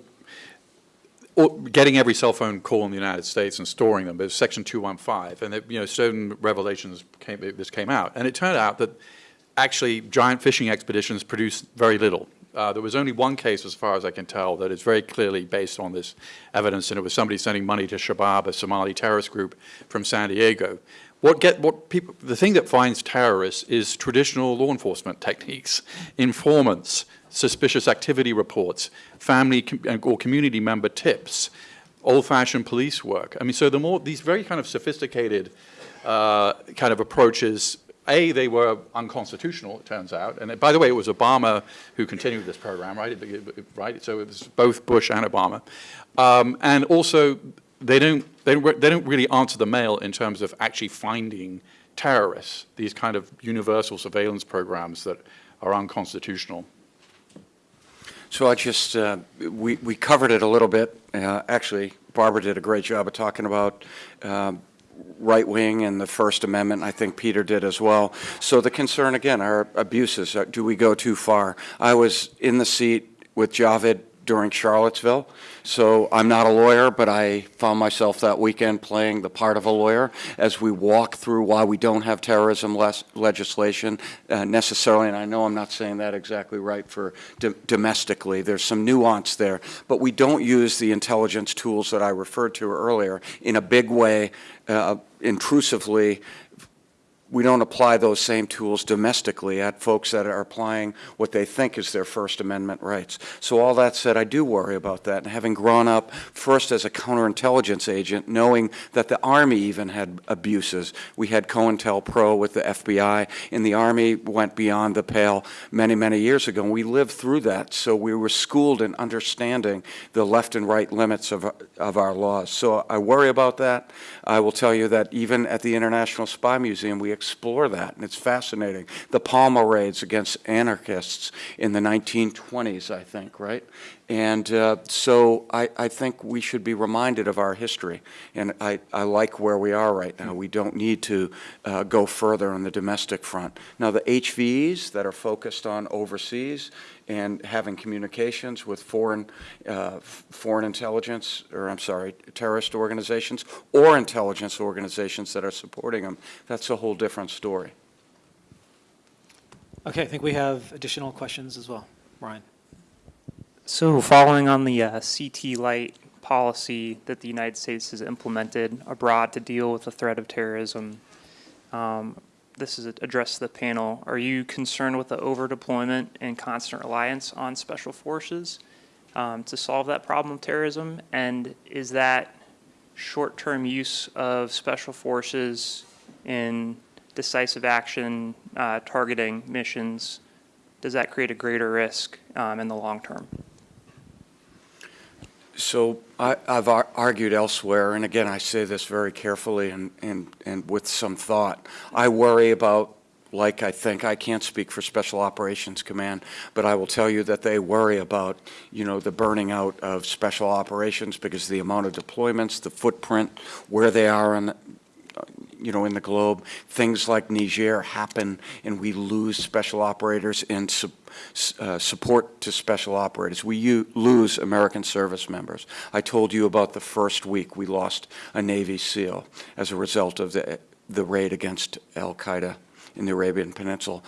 getting every cell phone call in the United States and storing them is Section 215, and it, you know certain revelations came, this came out, and it turned out that actually giant fishing expeditions produce very little. Uh, there was only one case, as far as I can tell, that is very clearly based on this evidence, and it was somebody sending money to Shabab, a Somali terrorist group from San Diego. What get what people the thing that finds terrorists is traditional law enforcement techniques, informants, suspicious activity reports, family com or community member tips, old-fashioned police work. I mean, so the more these very kind of sophisticated uh, kind of approaches. A, they were unconstitutional, it turns out. And by the way, it was Obama who continued this program, right? Right. So it was both Bush and Obama. Um, and also, they don't, they, they don't really answer the mail in terms of actually finding terrorists, these kind of universal surveillance programs that are unconstitutional. So I just, uh, we, we covered it a little bit. Uh, actually, Barbara did a great job of talking about um, right wing and the First Amendment. I think Peter did as well. So the concern again are abuses. Uh, Do we go too far? I was in the seat with Javed during Charlottesville. So I'm not a lawyer, but I found myself that weekend playing the part of a lawyer as we walk through why we don't have terrorism legislation uh, necessarily. And I know I'm not saying that exactly right for do- domestically. There's some nuance there, but we don't use the intelligence tools that I referred to earlier in a big way, uh, intrusively we don't apply those same tools domestically at folks that are applying what they think is their First Amendment rights. So all that said, I do worry about that. And having grown up first as a counterintelligence agent, knowing that the Army even had abuses. We had COINTELPRO with the FBI, and the Army went beyond the pale many, many years ago. And we lived through that, so we were schooled in understanding the left and right limits of, of our laws. So I worry about that. I will tell you that even at the International Spy Museum, we explore that, and it's fascinating. The Palmer raids against anarchists in the 1920s, I think, right? And uh, so I, I think we should be reminded of our history, and I, I like where we are right now. We don't need to uh, go further on the domestic front. Now, the HVEs that are focused on overseas and having communications with foreign, uh, foreign intelligence, or I'm sorry, terrorist organizations, or intelligence organizations that are supporting them, that's a whole different story. Okay, I think we have additional questions as well. Ryan? So following on the uh, CT Light policy that the United States has implemented abroad to deal with the threat of terrorism, um, this is addressed to the panel. Are you concerned with the overdeployment and constant reliance on special forces um, to solve that problem of terrorism? And is that short-term use of special forces in decisive action uh, targeting missions, does that create a greater risk um, in the long term? So I, I've ar- argued elsewhere, and again, I say this very carefully and, and, and with some thought. I worry about, like I think, I can't speak for Special Operations Command, but I will tell you that they worry about, you know, the burning out of Special Operations because the amount of deployments, the footprint, where they are on, you know, in the globe. Things like Niger happen, and we lose special operators and su- uh, support to special operators. We lose American service members. I told you about the first week we lost a Navy SEAL as a result of the, the raid against Al Qaeda in the Arabian Peninsula.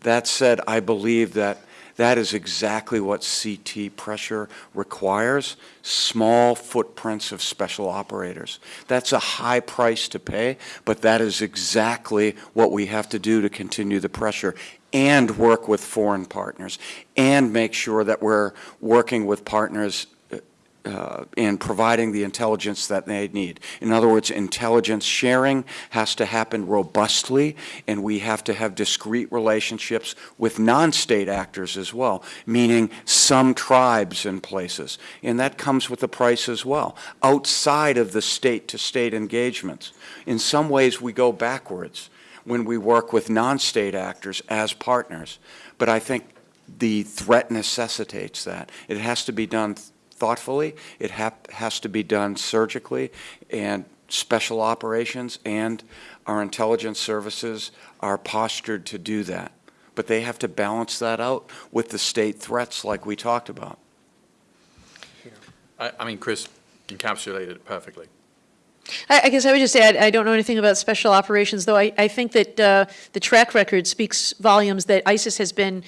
That said, I believe that that is exactly what CT pressure requires, small footprints of special operators. That's a high price to pay, but that is exactly what we have to do to continue the pressure and work with foreign partners and make sure that we're working with partners uh, in providing the intelligence that they need. In other words, intelligence sharing has to happen robustly, and we have to have discrete relationships with non-state actors as well, meaning some tribes and places. And that comes with a price as well, outside of the state-to-state engagements. In some ways, we go backwards when we work with non-state actors as partners. But I think the threat necessitates that. It has to be done thoughtfully, it hap- has to be done surgically, and special operations and our intelligence services are postured to do that. But they have to balance that out with the state threats like we talked about. I, I mean, Chris encapsulated it perfectly. I, I guess I would just add, I don't know anything about special operations, though I, I think that uh, the track record speaks volumes that ISIS has been,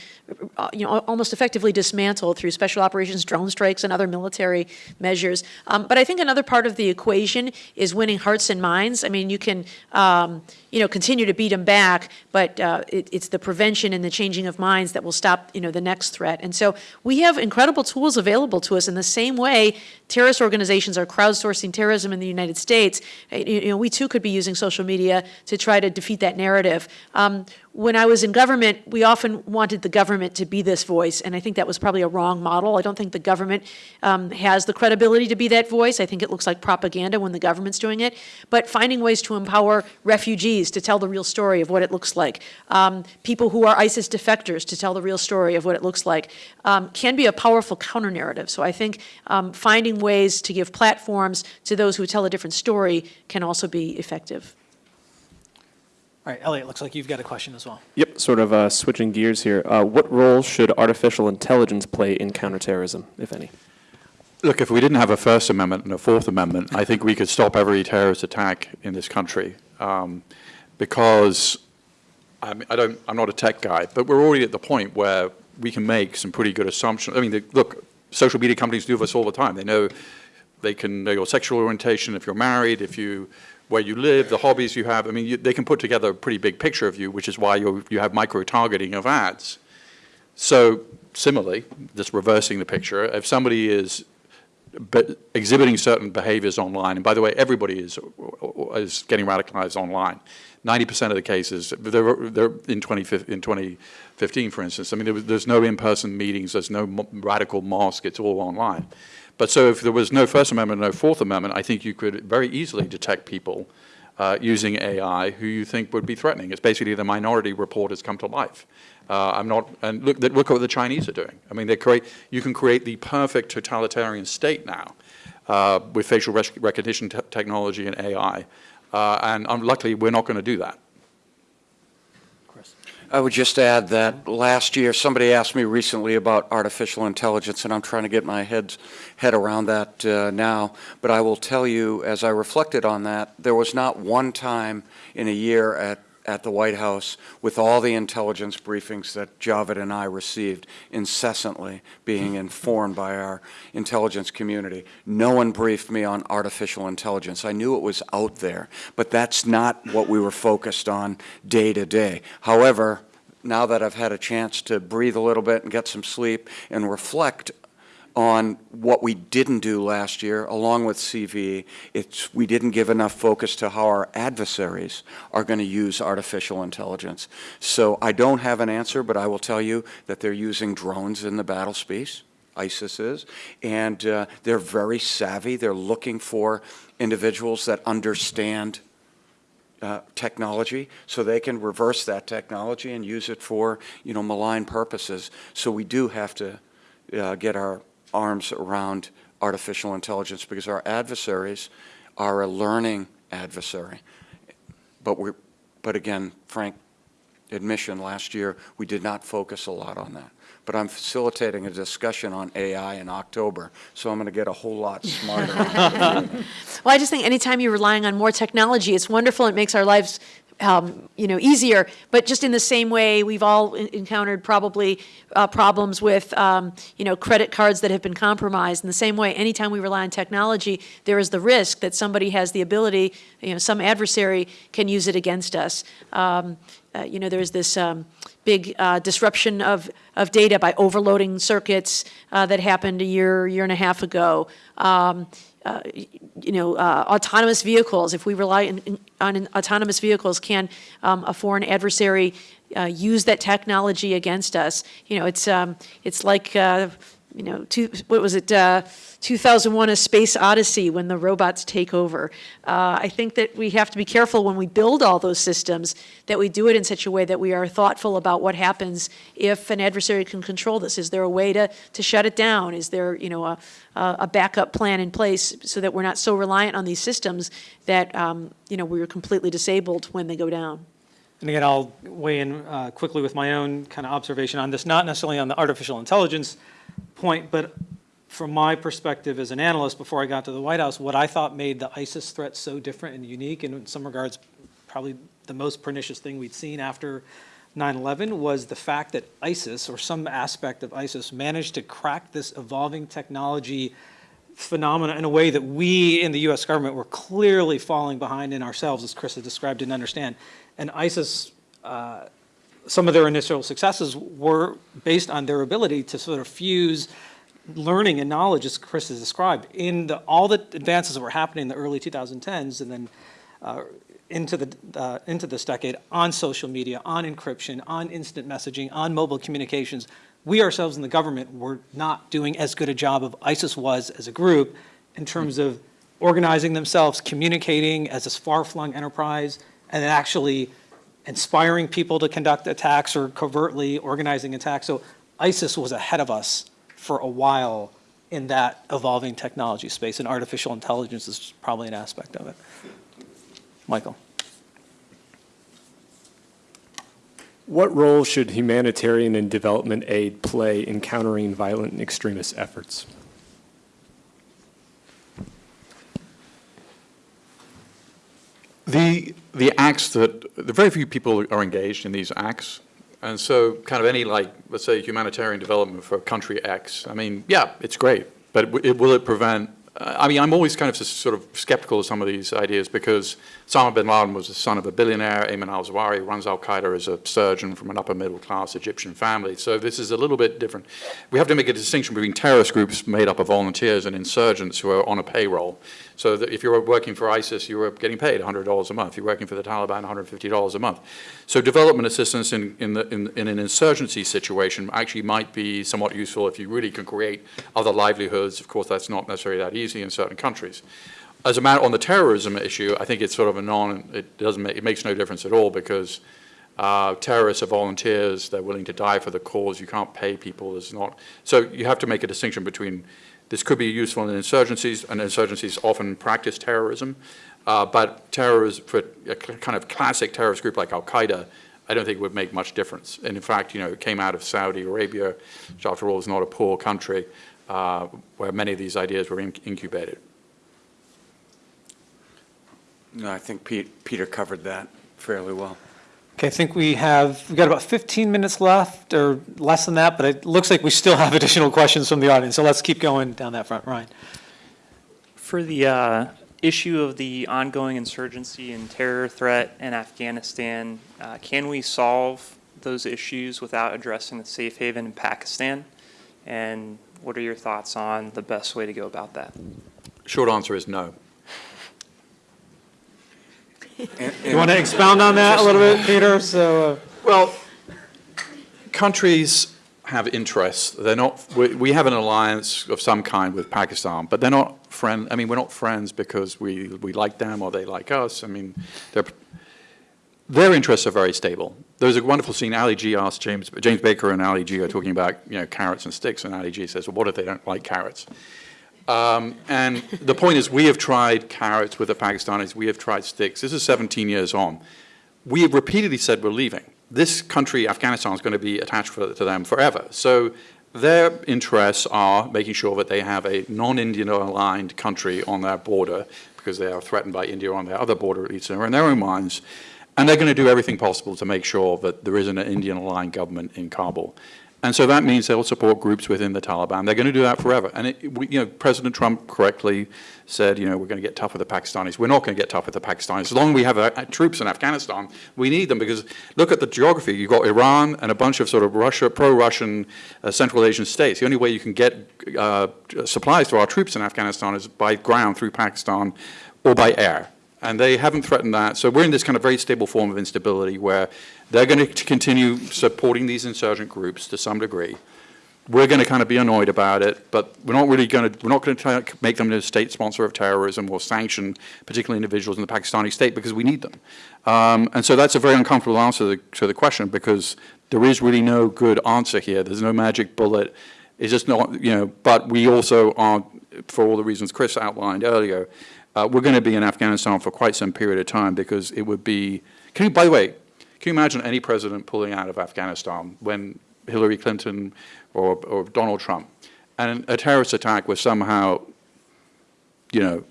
uh, you know, almost effectively dismantled through special operations, drone strikes, and other military measures. Um, but I think another part of the equation is winning hearts and minds. I mean, you can, um, you know, continue to beat them back, but uh, it, it's the prevention and the changing of minds that will stop, you know, the next threat. And so we have incredible tools available to us in the same way terrorist organizations are crowdsourcing terrorism in the United States. Uh, You you know, we too could be using social media to try to defeat that narrative. Um, when I was in government, we often wanted the government to be this voice, and I think that was probably a wrong model. I don't think the government um, has the credibility to be that voice. I think it looks like propaganda when the government's doing it. But finding ways to empower refugees to tell the real story of what it looks like, um, people who are ISIS defectors to tell the real story of what it looks like, um, can be a powerful counter narrative. So I think um, finding ways to give platforms to those who tell a different story can also be effective. All right, Elliot, looks like you've got a question as well. Yep, sort of uh, switching gears here. Uh, what role should artificial intelligence play in counterterrorism, if any? Look, if we didn't have a First Amendment and a Fourth Amendment, I think we could stop every terrorist attack in this country. Um, because I, mean, I don't, I'm not a tech guy, but we're already at the point where we can make some pretty good assumptions. I mean, the, look, social media companies do this all the time. They know they can know your sexual orientation, if you're married, if you, where you live, the hobbies you have. I mean, you, they can put together a pretty big picture of you, which is why you you have micro-targeting of ads. So similarly, just reversing the picture, if somebody is exhibiting certain behaviors online, and by the way, everybody is, is getting radicalized online. 90% of the cases, they're, they're in, 20, in 2015, for instance, I mean, there was, there's no in-person meetings, there's no radical mosque, it's all online. But so if there was no First Amendment, no Fourth Amendment, I think you could very easily detect people uh, using AI who you think would be threatening. It's basically the minority report has come to life. Uh, I'm not, and look, look what the Chinese are doing. I mean, they create, you can create the perfect totalitarian state now uh, with facial rec- recognition te- technology and AI. Uh, and um, luckily, we're not going to do that. I would just add that last year, somebody asked me recently about artificial intelligence, and I'm trying to get my head, head around that uh, now. But I will tell you, as I reflected on that, there was not one time in a year at, at the White House with all the intelligence briefings that Javed and I received incessantly being hmm. informed by our intelligence community. No one briefed me on artificial intelligence. I knew it was out there, but that's not what we were focused on day to day. However, now that I've had a chance to breathe a little bit and get some sleep and reflect on what we didn't do last year, along with CV, it's, we didn't give enough focus to how our adversaries are going to use artificial intelligence. So I don't have an answer, but I will tell you that they're using drones in the battle space. ISIS is, and uh, they're very savvy. They're looking for individuals that understand uh, technology, so they can reverse that technology and use it for, you know, malign purposes. So we do have to uh, get our arms around artificial intelligence because our adversaries are a learning adversary. But we're, but again, frank admission, last year, we did not focus a lot on that. But I'm facilitating a discussion on AI in October, so I'm going to get a whole lot smarter. [LAUGHS] Well, I just think anytime you're relying on more technology, it's wonderful. It makes our lives, um, you know, easier. But just in the same way, we've all encountered probably uh, problems with, um, you know, credit cards that have been compromised. In the same way, anytime we rely on technology, there is the risk that somebody has the ability, you know, some adversary can use it against us. Um, uh, you know, there's this um, big uh, disruption of, of data by overloading circuits uh, that happened a year, year and a half ago. Um, uh, You know, uh, autonomous vehicles, if we rely in- in- on autonomous vehicles, can um, a foreign adversary uh, use that technology against us? You know, it's, um, it's like, you know, two, what was it, 2001: A Space Odyssey, when the robots take over. Uh, I think that we have to be careful when we build all those systems, that we do it in such a way that we are thoughtful about what happens if an adversary can control this. Is there a way to, to shut it down? Is there, you know, a, a backup plan in place so that we're not so reliant on these systems that, um, you know, we're completely disabled when they go down? And again, I'll weigh in uh, quickly with my own kind of observation on this, not necessarily on the artificial intelligence point, but from my perspective as an analyst before I got to the White House, what I thought made the ISIS threat so different and unique, and in some regards, probably the most pernicious thing we'd seen after 9/11 was the fact that ISIS, or some aspect of ISIS, managed to crack this evolving technology phenomena in a way that we in the U.S. government were clearly falling behind in ourselves, as Chris had described, didn't understand. And ISIS, uh, some of their initial successes were based on their ability to sort of fuse learning and knowledge, as Chris has described, in the, all the advances that were happening in the early 2010s and then uh, into the uh, into this decade on social media, on encryption, on instant messaging, on mobile communications. We ourselves in the government were not doing as good a job of ISIS was as a group in terms of organizing themselves, communicating as this far-flung enterprise, and actually inspiring people to conduct attacks or covertly organizing attacks. So ISIS was ahead of us for a while in that evolving technology space, and artificial intelligence is probably an aspect of it. Michael. What role should humanitarian and development aid play in countering violent extremist efforts? The, the acts that, the very few people are engaged in these acts. And so kind of any like, let's say humanitarian development for country X, I mean, yeah, it's great, but it, will it prevent, I mean, I'm always kind of sort of skeptical of some of these ideas because Osama bin Laden was the son of a billionaire, Ayman al-Zawahiri runs al-Qaeda as a surgeon from an upper middle class Egyptian family. So this is a little bit different. We have to make a distinction between terrorist groups made up of volunteers and insurgents who are on a payroll. So that if you're working for ISIS, you're getting paid $100 a month. You're working for the Taliban, $150 a month. So development assistance in, in, the, in, in an insurgency situation actually might be somewhat useful if you really can create other livelihoods. Of course, that's not necessarily that easy in certain countries. As a matter on the terrorism issue, I think it's sort of a non, it doesn't make, it makes no difference at all because uh, terrorists are volunteers, they're willing to die for the cause, you can't pay people, there's not, so you have to make a distinction between, this could be useful in insurgencies, and insurgencies often practice terrorism, uh, but terrorism, for a kind of classic terrorist group like Al-Qaeda, I don't think would make much difference. And in fact, you know, it came out of Saudi Arabia, which after all is not a poor country, uh, where many of these ideas were in- incubated. No, I think Pete, Peter covered that fairly well. Okay, I think we have, we've got about 15 minutes left, or less than that, but it looks like we still have [LAUGHS] additional questions from the audience, so let's keep going down that front. Ryan? For the uh, issue of the ongoing insurgency and terror threat in Afghanistan, uh, can we solve those issues without addressing the safe haven in Pakistan? And what are your thoughts on the best way to go about that? Short answer is no. And- You want to expound on that a little bit, Peter? So, uh, Well, countries have interests. They're not, we, we have an alliance of some kind with Pakistan, but they're not friend, I mean, we're not friends because we, we like them or they like us. I mean, they're, their interests are very stable. There was a wonderful scene, Ali G asked James, James Baker and Ali G are talking about, you know, carrots and sticks, and Ali G says, well, what if they don't like carrots? Um, and the point is, we have tried carrots with the Pakistanis, we have tried sticks. This is 17 years on. We have repeatedly said we're leaving. This country, Afghanistan, is going to be attached for, to them forever. So their interests are making sure that they have a non-Indian aligned country on their border because they are threatened by India on their other border, at least in their own minds. And they're going to do everything possible to make sure that there isn't an Indian aligned government in Kabul. And so that means they'll support groups within the Taliban. They're going to do that forever. And, it, we, you know, President Trump correctly said, you know, we're going to get tough with the Pakistanis. We're not going to get tough with the Pakistanis. As long as we have uh, troops in Afghanistan, we need them because look at the geography. You've got Iran and a bunch of sort of Russia, pro-Russian uh, Central Asian states. The only way you can get uh, supplies to our troops in Afghanistan is by ground through Pakistan or by air. And they haven't threatened that. So we're in this kind of very stable form of instability where they're going to continue supporting these insurgent groups to some degree. We're going to kind of be annoyed about it, but we're not really going to, we're not going to try make them a state sponsor of terrorism or sanction particularly individuals in the Pakistani state because we need them. Um, and so that's a very uncomfortable answer to the, to the question because there is really no good answer here. There's no magic bullet. It's just not, you know, but we also are, for all the reasons Chris outlined earlier, uh, we're going to be in Afghanistan for quite some period of time because it would be, can you, by the way, can you imagine any president pulling out of Afghanistan when Hillary Clinton or, or Donald Trump, and a terrorist attack was somehow, you know,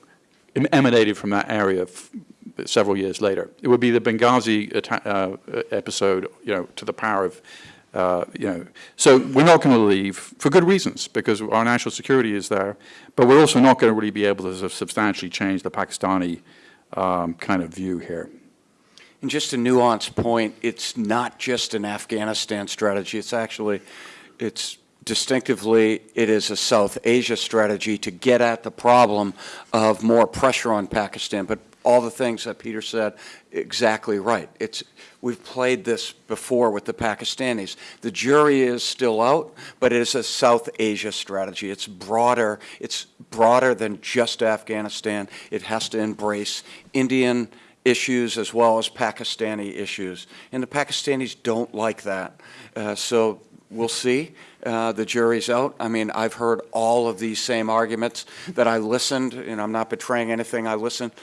emanated from that area several years later? It would be the Benghazi uh, episode, you know, to the power of, uh, you know. So we're not going to leave for good reasons because our national security is there, but we're also not going to really be able to substantially change the Pakistani um, kind of view here. And just a nuanced point, it's not just an Afghanistan strategy, it's actually, it's distinctively, it is a South Asia strategy to get at the problem of more pressure on Pakistan. But all the things that Peter said, exactly right. It's, we've played this before with the Pakistanis. The jury is still out, but it is a South Asia strategy. It's broader, it's broader than just Afghanistan. It has to embrace Indian, issues as well as Pakistani issues. And the Pakistanis don't like that. Uh, so we'll see. Uh, the jury's out. I mean, I've heard all of these same arguments that I listened, and I'm not betraying anything. I listened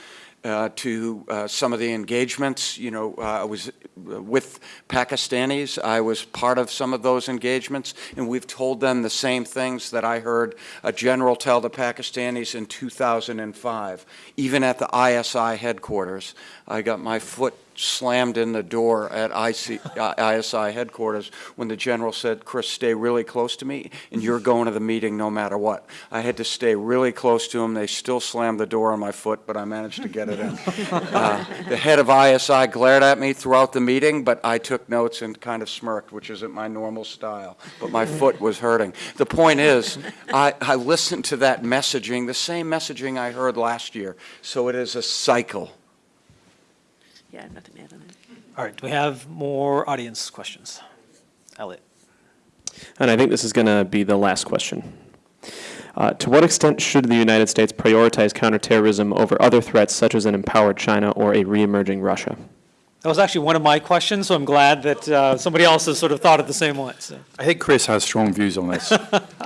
uh, to uh, some of the engagements. You know, uh, I was with Pakistanis. I was part of some of those engagements, and we've told them the same things that I heard a general tell the Pakistanis in 2005, even at the ISI headquarters. I got my foot slammed in the door at IC, uh, ISI headquarters when the general said, Chris, stay really close to me, and you're going to the meeting no matter what. I had to stay really close to him. They still slammed the door on my foot, but I managed to get it in. [LAUGHS] Uh, the head of ISI glared at me throughout the meeting, but I took notes and kind of smirked, which isn't my normal style. But my foot was hurting. The point is, I, I listened to that messaging, the same messaging I heard last year. So it is a cycle. Yeah, I have nothing to add on that. All right, do we have more audience questions? Elliot. And I think this is going to be the last question. Uh, to what extent should the United States prioritize counterterrorism over other threats such as an empowered China or a re-emerging Russia? That was actually one of my questions, so I'm glad that uh, somebody else has sort of thought it the same way. So. I think Chris has strong views on this.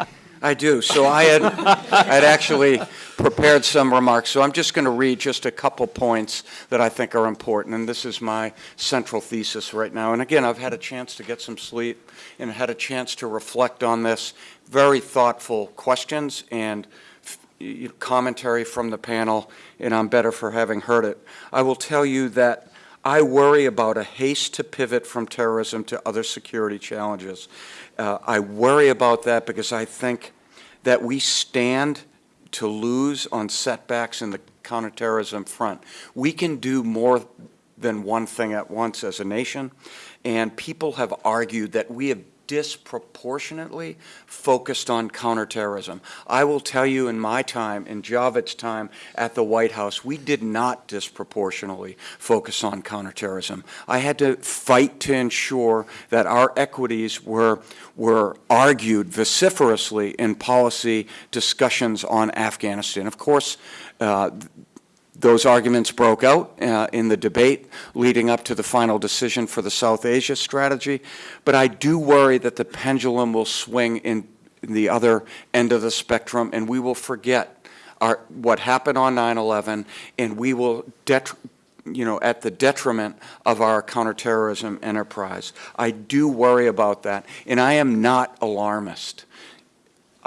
[LAUGHS] I do. So I had, I'd actually prepared some remarks. So I'm just going to read just a couple points that I think are important. And this is my central thesis right now. And again, I've had a chance to get some sleep and had a chance to reflect on this. Very thoughtful questions and commentary from the panel, and I'm better for having heard it. I will tell you that I worry about a haste to pivot from terrorism to other security challenges. Uh, I worry about that because I think that we stand to lose on setbacks in the counterterrorism front. We can do more than one thing at once as a nation, and people have argued that we have disproportionately focused on counterterrorism. I will tell you in my time, in Javed's time at the White House, we did not disproportionately focus on counterterrorism. I had to fight to ensure that our equities were, were argued vociferously in policy discussions on Afghanistan. Of course, uh, those arguments broke out uh, in the debate leading up to the final decision for the South Asia strategy, but I do worry that the pendulum will swing in, the other end of the spectrum and we will forget our, what happened on 9-11 and we will, you know, at the detriment of our counterterrorism enterprise. I do worry about that and I am not alarmist.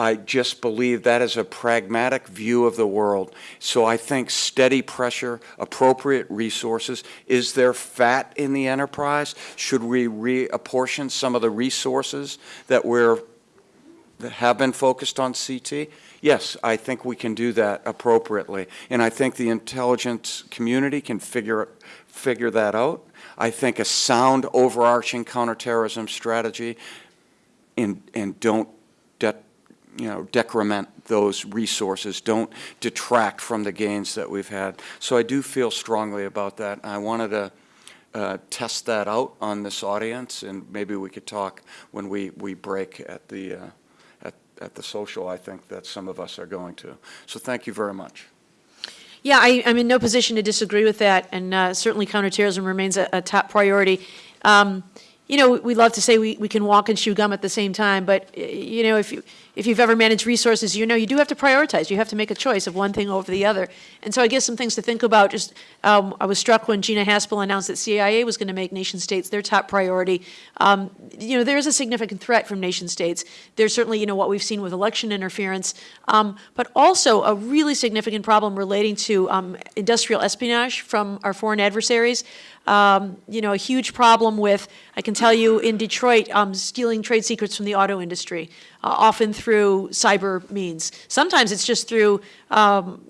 I just believe that is a pragmatic view of the world. So I think steady pressure, appropriate resources. Is there fat in the enterprise? Should we reapportion some of the resources that we're that have been focused on CT? Yes, I think we can do that appropriately. And I think the intelligence community can figure, figure that out. I think a sound overarching counterterrorism strategy and, and don't you know, decrement those resources, don't detract from the gains that we've had. So I do feel strongly about that. I wanted to uh, test that out on this audience, and maybe we could talk when we, we break at the, uh, at, at the social, I think that some of us are going to. So thank you very much. Yeah, I, I'm in no position to disagree with that, and uh, certainly counterterrorism remains a, a top priority. Um, you know, we love to say we, we can walk and chew gum at the same time, but, you know, if you, if you've ever managed resources, you know you do have to prioritize. You have to make a choice of one thing over the other. And so I guess some things to think about, just, um, I was struck when Gina Haspel announced that CIA was going to make nation states their top priority. Um, you know, there is a significant threat from nation states. There's certainly, you know, what we've seen with election interference, um, but also a really significant problem relating to um, industrial espionage from our foreign adversaries. Um, you know, a huge problem with, I can tell you, in Detroit, um, stealing trade secrets from the auto industry, uh, often through cyber means. Sometimes it's just through um,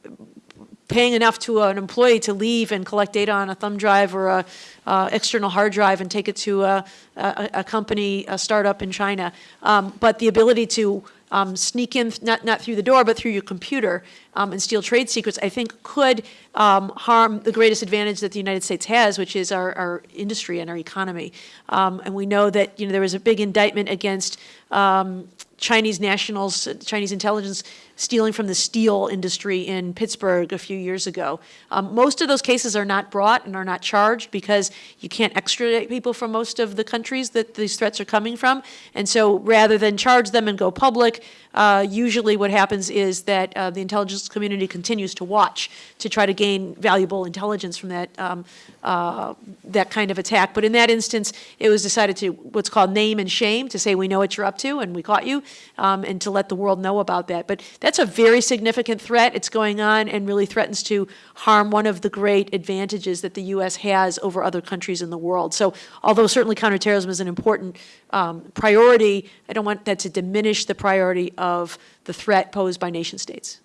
paying enough to an employee to leave and collect data on a thumb drive or a uh, external hard drive and take it to a, a, a company, a startup in China. Um, but the ability to um, sneak in, not, not through the door, but through your computer um, and steal trade secrets, I think could um, harm the greatest advantage that the United States has, which is our, our industry and our economy. Um, and we know that, you know, there was a big indictment against um, Chinese nationals, Chinese intelligence stealing from the steel industry in Pittsburgh a few years ago. Um, most of those cases are not brought and are not charged because you can't extradite people from most of the countries that these threats are coming from. And so rather than charge them and go public, uh, usually what happens is that uh, the intelligence community continues to watch to try to gain valuable intelligence from that, um, uh, that kind of attack. But in that instance, it was decided to what's called name and shame, to say we know what you're up to and we caught you, um, and to let the world know about that. But that's a very significant threat. It's going on and really threatens to harm one of the great advantages that the U.S. has over other countries in the world. So although certainly counterterrorism is an important um, priority, I don't want that to diminish the priority of the threat posed by nation states.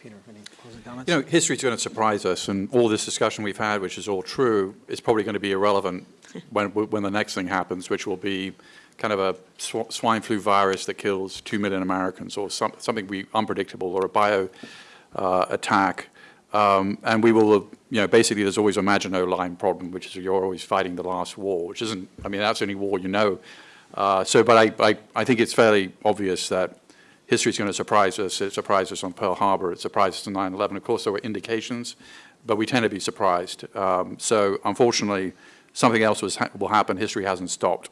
Peter, any closing comments? You know, history's going to surprise us, and all this discussion we've had, which is all true, is probably going to be irrelevant [LAUGHS] when, when the next thing happens, which will be kind of a sw- swine flu virus that kills 2 million Americans, or some, something we, unpredictable, or a bio uh, attack. Um, and we will, you know, basically there's always a Maginot Line problem, which is you're always fighting the last war, which isn't, I mean, that's the only war you know. Uh, so, but I, I, I think it's fairly obvious that history is going to surprise us. It surprised us on Pearl Harbor. It surprised us on 9/11. Of course, there were indications, but we tend to be surprised. Um, so, unfortunately, something else was, will happen. History hasn't stopped.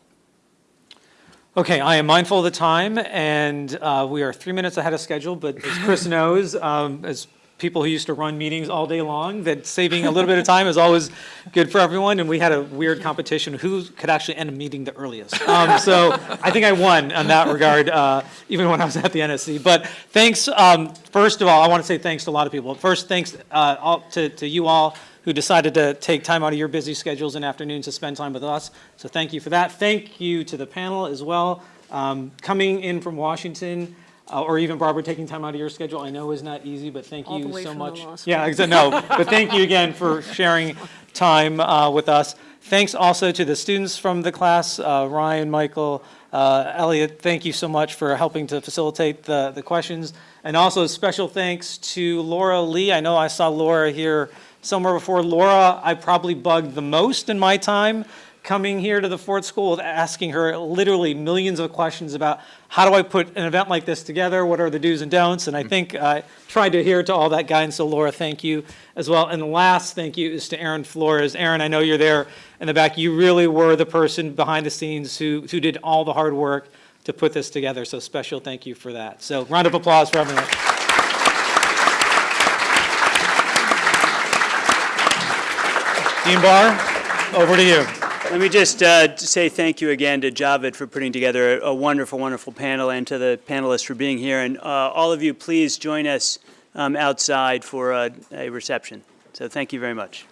Okay, I am mindful of the time, and uh, we are three minutes ahead of schedule, but as Chris [LAUGHS] knows, um, as people who used to run meetings all day long, that saving a little bit of time is always good for everyone, and we had a weird competition, who could actually end a meeting the earliest. Um, So I think I won on that regard, uh, even when I was at the NSC. But thanks, um, first of all, I want to say thanks to a lot of people. First, thanks uh, all- to to you all who decided to take time out of your busy schedules and afternoons to spend time with us. So thank you for that. Thank you to the panel as well. Um, Coming in from Washington, uh, or even Barbara taking time out of your schedule, I know is not easy, but thank All you so much. Yeah, exa- no, but thank you again for sharing time uh, with us. Thanks also to the students from the class, uh, Ryan, Michael, uh, Elliot, thank you so much for helping to facilitate the, the questions. And also special thanks to Laura Lee. I know I saw Laura here somewhere before. Laura, I probably bugged the most in my time coming here to the Ford School, with asking her literally millions of questions about how do I put an event like this together? What are the do's and don'ts? And I mm-hmm. think I tried to adhere to all that guidance. So Laura, thank you as well. And the last thank you is to Aaron Flores. Aaron, I know you're there in the back. You really were the person behind the scenes who, who did all the hard work to put this together. So special thank you for that. So round of applause for everyone. Dean Barr, over to you. Let me just uh, say thank you again to Javed for putting together a wonderful, wonderful panel, and to the panelists for being here. And uh, all of you, please join us um, outside for a a reception. So thank you very much.